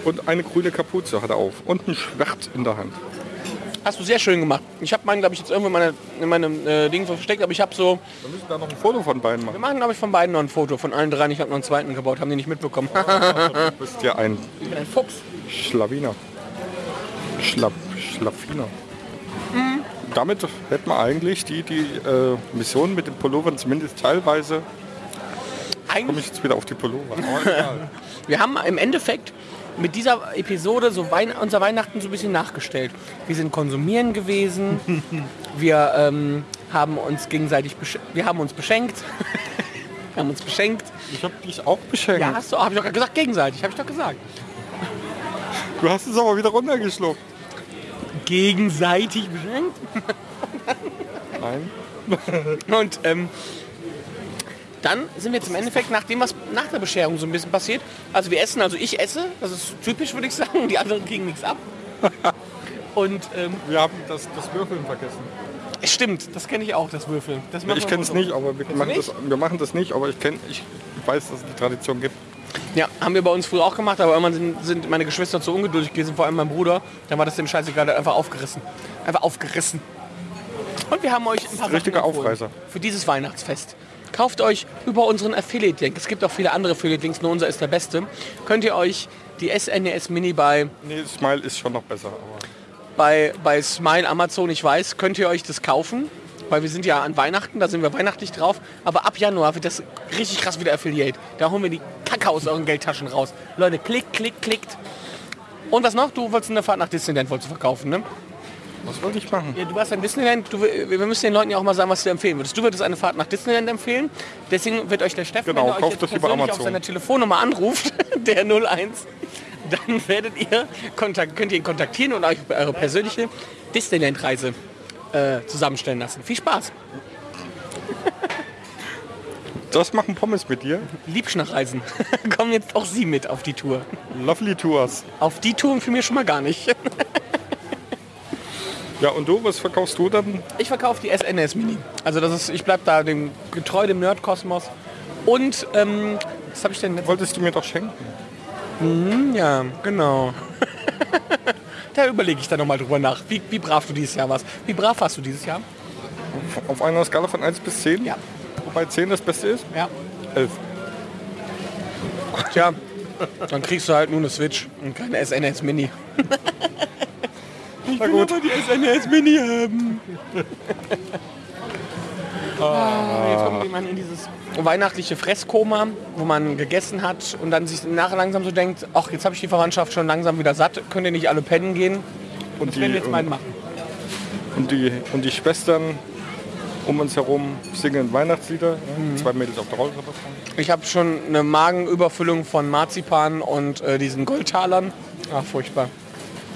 Und eine grüne Kapuze hat er auf. Und ein Schwert in der Hand. Hast du sehr schön gemacht. Ich habe meinen, glaube ich, jetzt irgendwo in, meine, in meinem äh, Ding versteckt, aber ich habe so, Wir müssen da noch ein Foto von beiden wir machen. machen, glaube ich, von beiden noch ein Foto, von allen dreien. Ich habe noch einen zweiten gebaut, haben die nicht mitbekommen. Du bist ja ein ich bin ein Fuchs. Schlawiner. Schlapp, Schlaffiner. Damit hätten wir eigentlich die, die äh, Mission mit den Pullovern zumindest teilweise. Komme Eigentlich, ich jetzt wieder auf die Pullover. Wir haben im Endeffekt mit dieser Episode so Wein unser Weihnachten so ein bisschen nachgestellt. Wir sind konsumieren gewesen, wir ähm, haben uns gegenseitig, wir haben uns beschenkt. wir haben uns beschenkt. ich habe dich auch beschenkt. Ja, hast du, habe ich doch gesagt, gegenseitig, habe ich doch gesagt. Du hast es aber wieder runtergeschluckt. Gegenseitig beschenkt? Nein. Und ähm, dann sind wir jetzt im Endeffekt nach dem, was nach der Bescherung so ein bisschen passiert. Also wir essen, also ich esse, das ist typisch, würde ich sagen. Die anderen kriegen nichts ab. Und ähm, Wir haben das, das Würfeln vergessen. es stimmt, das kenne ich auch, das Würfeln. Das Ich kenne es nicht, aber wir Kennst machen, nicht? das, wir machen das nicht. Aber ich, kenn, ich weiß, dass es die Tradition gibt. Ja, haben wir bei uns früher auch gemacht, aber irgendwann sind, sind meine Geschwister zu ungeduldig gewesen, vor allem mein Bruder. Dann war das dem Scheißegal, der hat einfach aufgerissen. Einfach aufgerissen. Und wir haben euch ein paar richtiger Sachen Aufreißer. Für dieses Weihnachtsfest. Kauft euch über unseren Affiliate-Link. Es gibt auch viele andere Affiliate-Links, nur unser ist der beste. Könnt ihr euch die SNES Mini bei, Nee, Smile ist schon noch besser. Aber bei, bei Smile Amazon, ich weiß, könnt ihr euch das kaufen. Weil wir sind ja an Weihnachten, da sind wir weihnachtlich drauf. Aber ab Januar wird das richtig krass wieder Affiliate. Da holen wir die Kacke aus euren Geldtaschen raus. Leute, klickt, klickt, klickt. Und was noch? Du wolltest eine Fahrt nach Disneyland wolltest verkaufen, ne? was wollte ich machen? Ja, du warst in Disneyland. Du, wir müssen den Leuten ja auch mal sagen, was du empfehlen würdest. Du würdest eine Fahrt nach Disneyland empfehlen. Deswegen wird euch der Steffen, Genau, wenn er euch das über persönlich auf Amazon. seiner Telefonnummer anruft, der 01, dann werdet ihr könnt ihr ihn kontaktieren und euch eure persönliche Disneyland-Reise äh, zusammenstellen lassen. Viel Spaß. Das machen Pommes mit dir. Liebschnachreisen. Kommen jetzt auch Sie mit auf die Tour. Lovely Tours. Auf die Tour für mir schon mal gar nicht. Ja, und du, was verkaufst du dann? Ich verkaufe die SNS Mini. Also das ist, ich bleib da dem getreu dem Nerdkosmos. Und ähm, was habe ich denn jetzt? Wolltest du mir doch schenken? Ja, genau. da überlege ich dann noch mal drüber nach, wie, wie brav du dieses Jahr warst. Wie brav warst du dieses Jahr? Auf einer Skala von 1 bis 10? Ja. Wobei 10 das Beste ist? Ja. 11. Tja, dann kriegst du halt nur eine Switch und keine SNS Mini. Na gut. die SNS Mini haben. Ah, jetzt kommt jemand in dieses weihnachtliche Fresskoma, wo man gegessen hat und dann sich nachher langsam so denkt, ach, jetzt habe ich die Verwandtschaft schon langsam wieder satt, könnt ihr nicht alle pennen gehen? Und Das werden wir jetzt und, meinen machen. und, die, und die Schwestern um uns herum singen Weihnachtslieder. Ja, Zwei Mädels auf der Rolltreppe. Ich habe schon eine Magenüberfüllung von Marzipan und äh, diesen Goldtalern. Ach, furchtbar.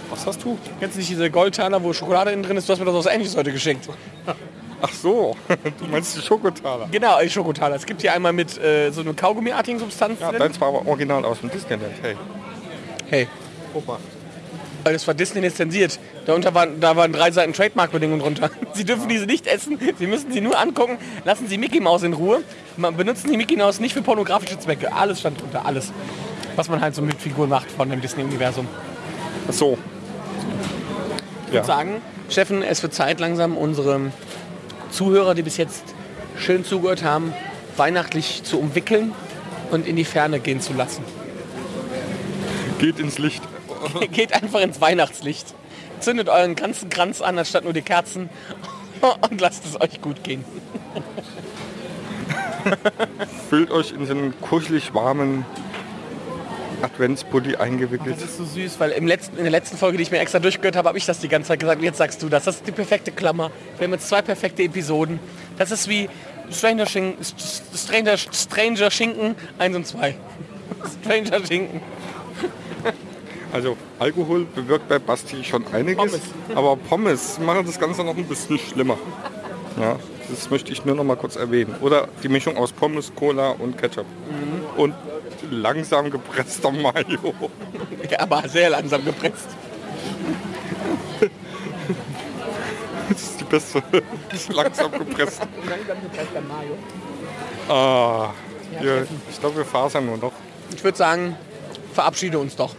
Was hast du? Jetzt nicht diese Goldtaler, wo Schokolade innen drin ist. Du hast mir das aus Ähnliches heute geschenkt. Ach so, du meinst die Schokotaler. Genau, äh, Schokotaler. Es gibt hier einmal mit äh, so einer Kaugummiartigen Substanz Ja, drin. deins war aber original aus dem Disneyland. Hey, Hey, Opa. weil das war Disney lizenziert. Darunter waren, da waren drei Seiten Trademark-Bedingungen drunter. Sie dürfen diese nicht essen. Sie müssen sie nur angucken. Lassen Sie Mickey Mouse in Ruhe. Man benutzen die Mickey Mouse nicht für pornografische Zwecke. Alles stand drunter. Alles. Was man halt so mit Figuren macht von dem Disney-Universum. Ach so. Ich würde sagen, Steffen, es wird Zeit langsam, unsere Zuhörer, die bis jetzt schön zugehört haben, weihnachtlich zu umwickeln und in die Ferne gehen zu lassen. Geht ins Licht. Geht einfach ins Weihnachtslicht. Zündet euren ganzen Kranz an, anstatt nur die Kerzen und lasst es euch gut gehen. Fühlt euch in so einen kuschelig warmen Adventspulli eingewickelt. Das ist so süß, weil im letzten, in der letzten Folge, die ich mir extra durchgehört habe, habe ich das die ganze Zeit gesagt. Und jetzt sagst du das. Das ist die perfekte Klammer. Wir haben jetzt zwei perfekte Episoden. Das ist wie Stranger, Schinken, Stranger, Stranger Schinken 1 und 2. Stranger Schinken. Also Alkohol bewirkt bei Basti schon einiges, Pommes. aber Pommes machen das Ganze noch ein bisschen schlimmer. Ja, das möchte ich nur noch mal kurz erwähnen. Oder die Mischung aus Pommes, Cola und Ketchup. Und langsam gepresster Mayo. Ja, aber sehr langsam gepresst. Das ist die beste. Das langsam gepresst. Langsam gepresster Mayo. Ah, wir, ich glaube, wir fasern nur noch. Ich würde sagen, verabschiede uns doch.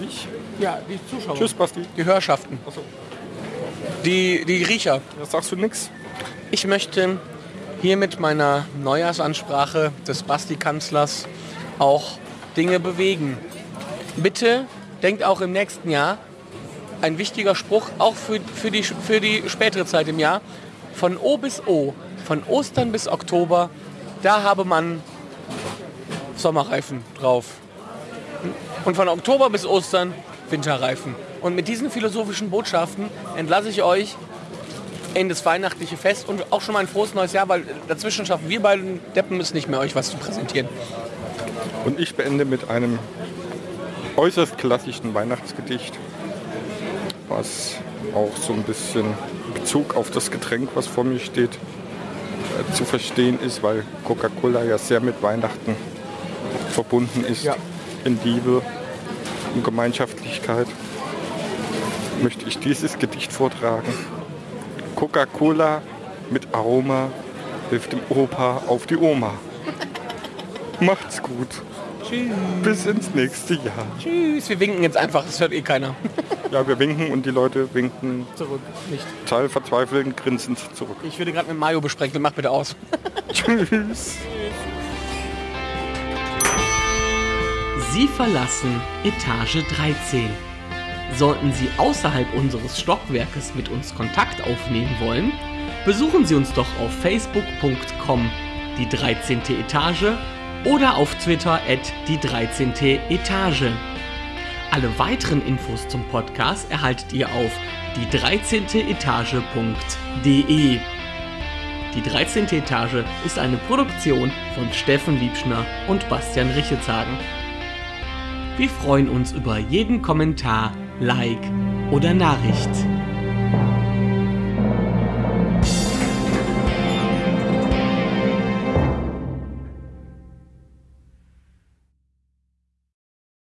Ich? Ja, die Zuschauer. Tschüss, Basti. Die Hörschaften. Die, die Riecher. Da sagst du nix? Ich möchte hier mit meiner Neujahrsansprache des Basti-Kanzlers auch Dinge bewegen. Bitte denkt auch im nächsten Jahr, ein wichtiger Spruch, auch für, für, die, für die spätere Zeit im Jahr, von O bis O, von Ostern bis Oktober, da habe man Sommerreifen drauf. Und von Oktober bis Ostern Winterreifen. Und mit diesen philosophischen Botschaften entlasse ich euch in das weihnachtliche Fest und auch schon mal ein frohes neues Jahr, weil dazwischen schaffen wir beiden Deppen es nicht mehr, euch was zu präsentieren. Und ich beende mit einem äußerst klassischen Weihnachtsgedicht, was auch so ein bisschen Bezug auf das Getränk, was vor mir steht, äh, zu verstehen ist, weil Coca-Cola ja sehr mit Weihnachten verbunden ist. Ja. In Liebe und Gemeinschaftlichkeit möchte ich dieses Gedicht vortragen. Coca-Cola mit Aroma hilft dem Opa auf die Oma. Macht's gut. Bis ins nächste Jahr. Tschüss, wir winken jetzt einfach, das hört eh keiner. Ja, wir winken und die Leute winken Zurück, nicht. total verzweifelt grinsend zurück. Ich würde gerade mit Mayo besprechen, mach bitte aus. Tschüss. Sie verlassen Etage 13. Sollten Sie außerhalb unseres Stockwerkes mit uns Kontakt aufnehmen wollen, besuchen Sie uns doch auf facebook.com die 13. Etage oder auf Twitter at die 13. Etage. Alle weiteren Infos zum Podcast erhaltet ihr auf die 13. Etage.de. Die 13. Etage ist eine Produktion von Steffen Liebschner und Bastian Richetshagen. Wir freuen uns über jeden Kommentar, Like oder Nachricht.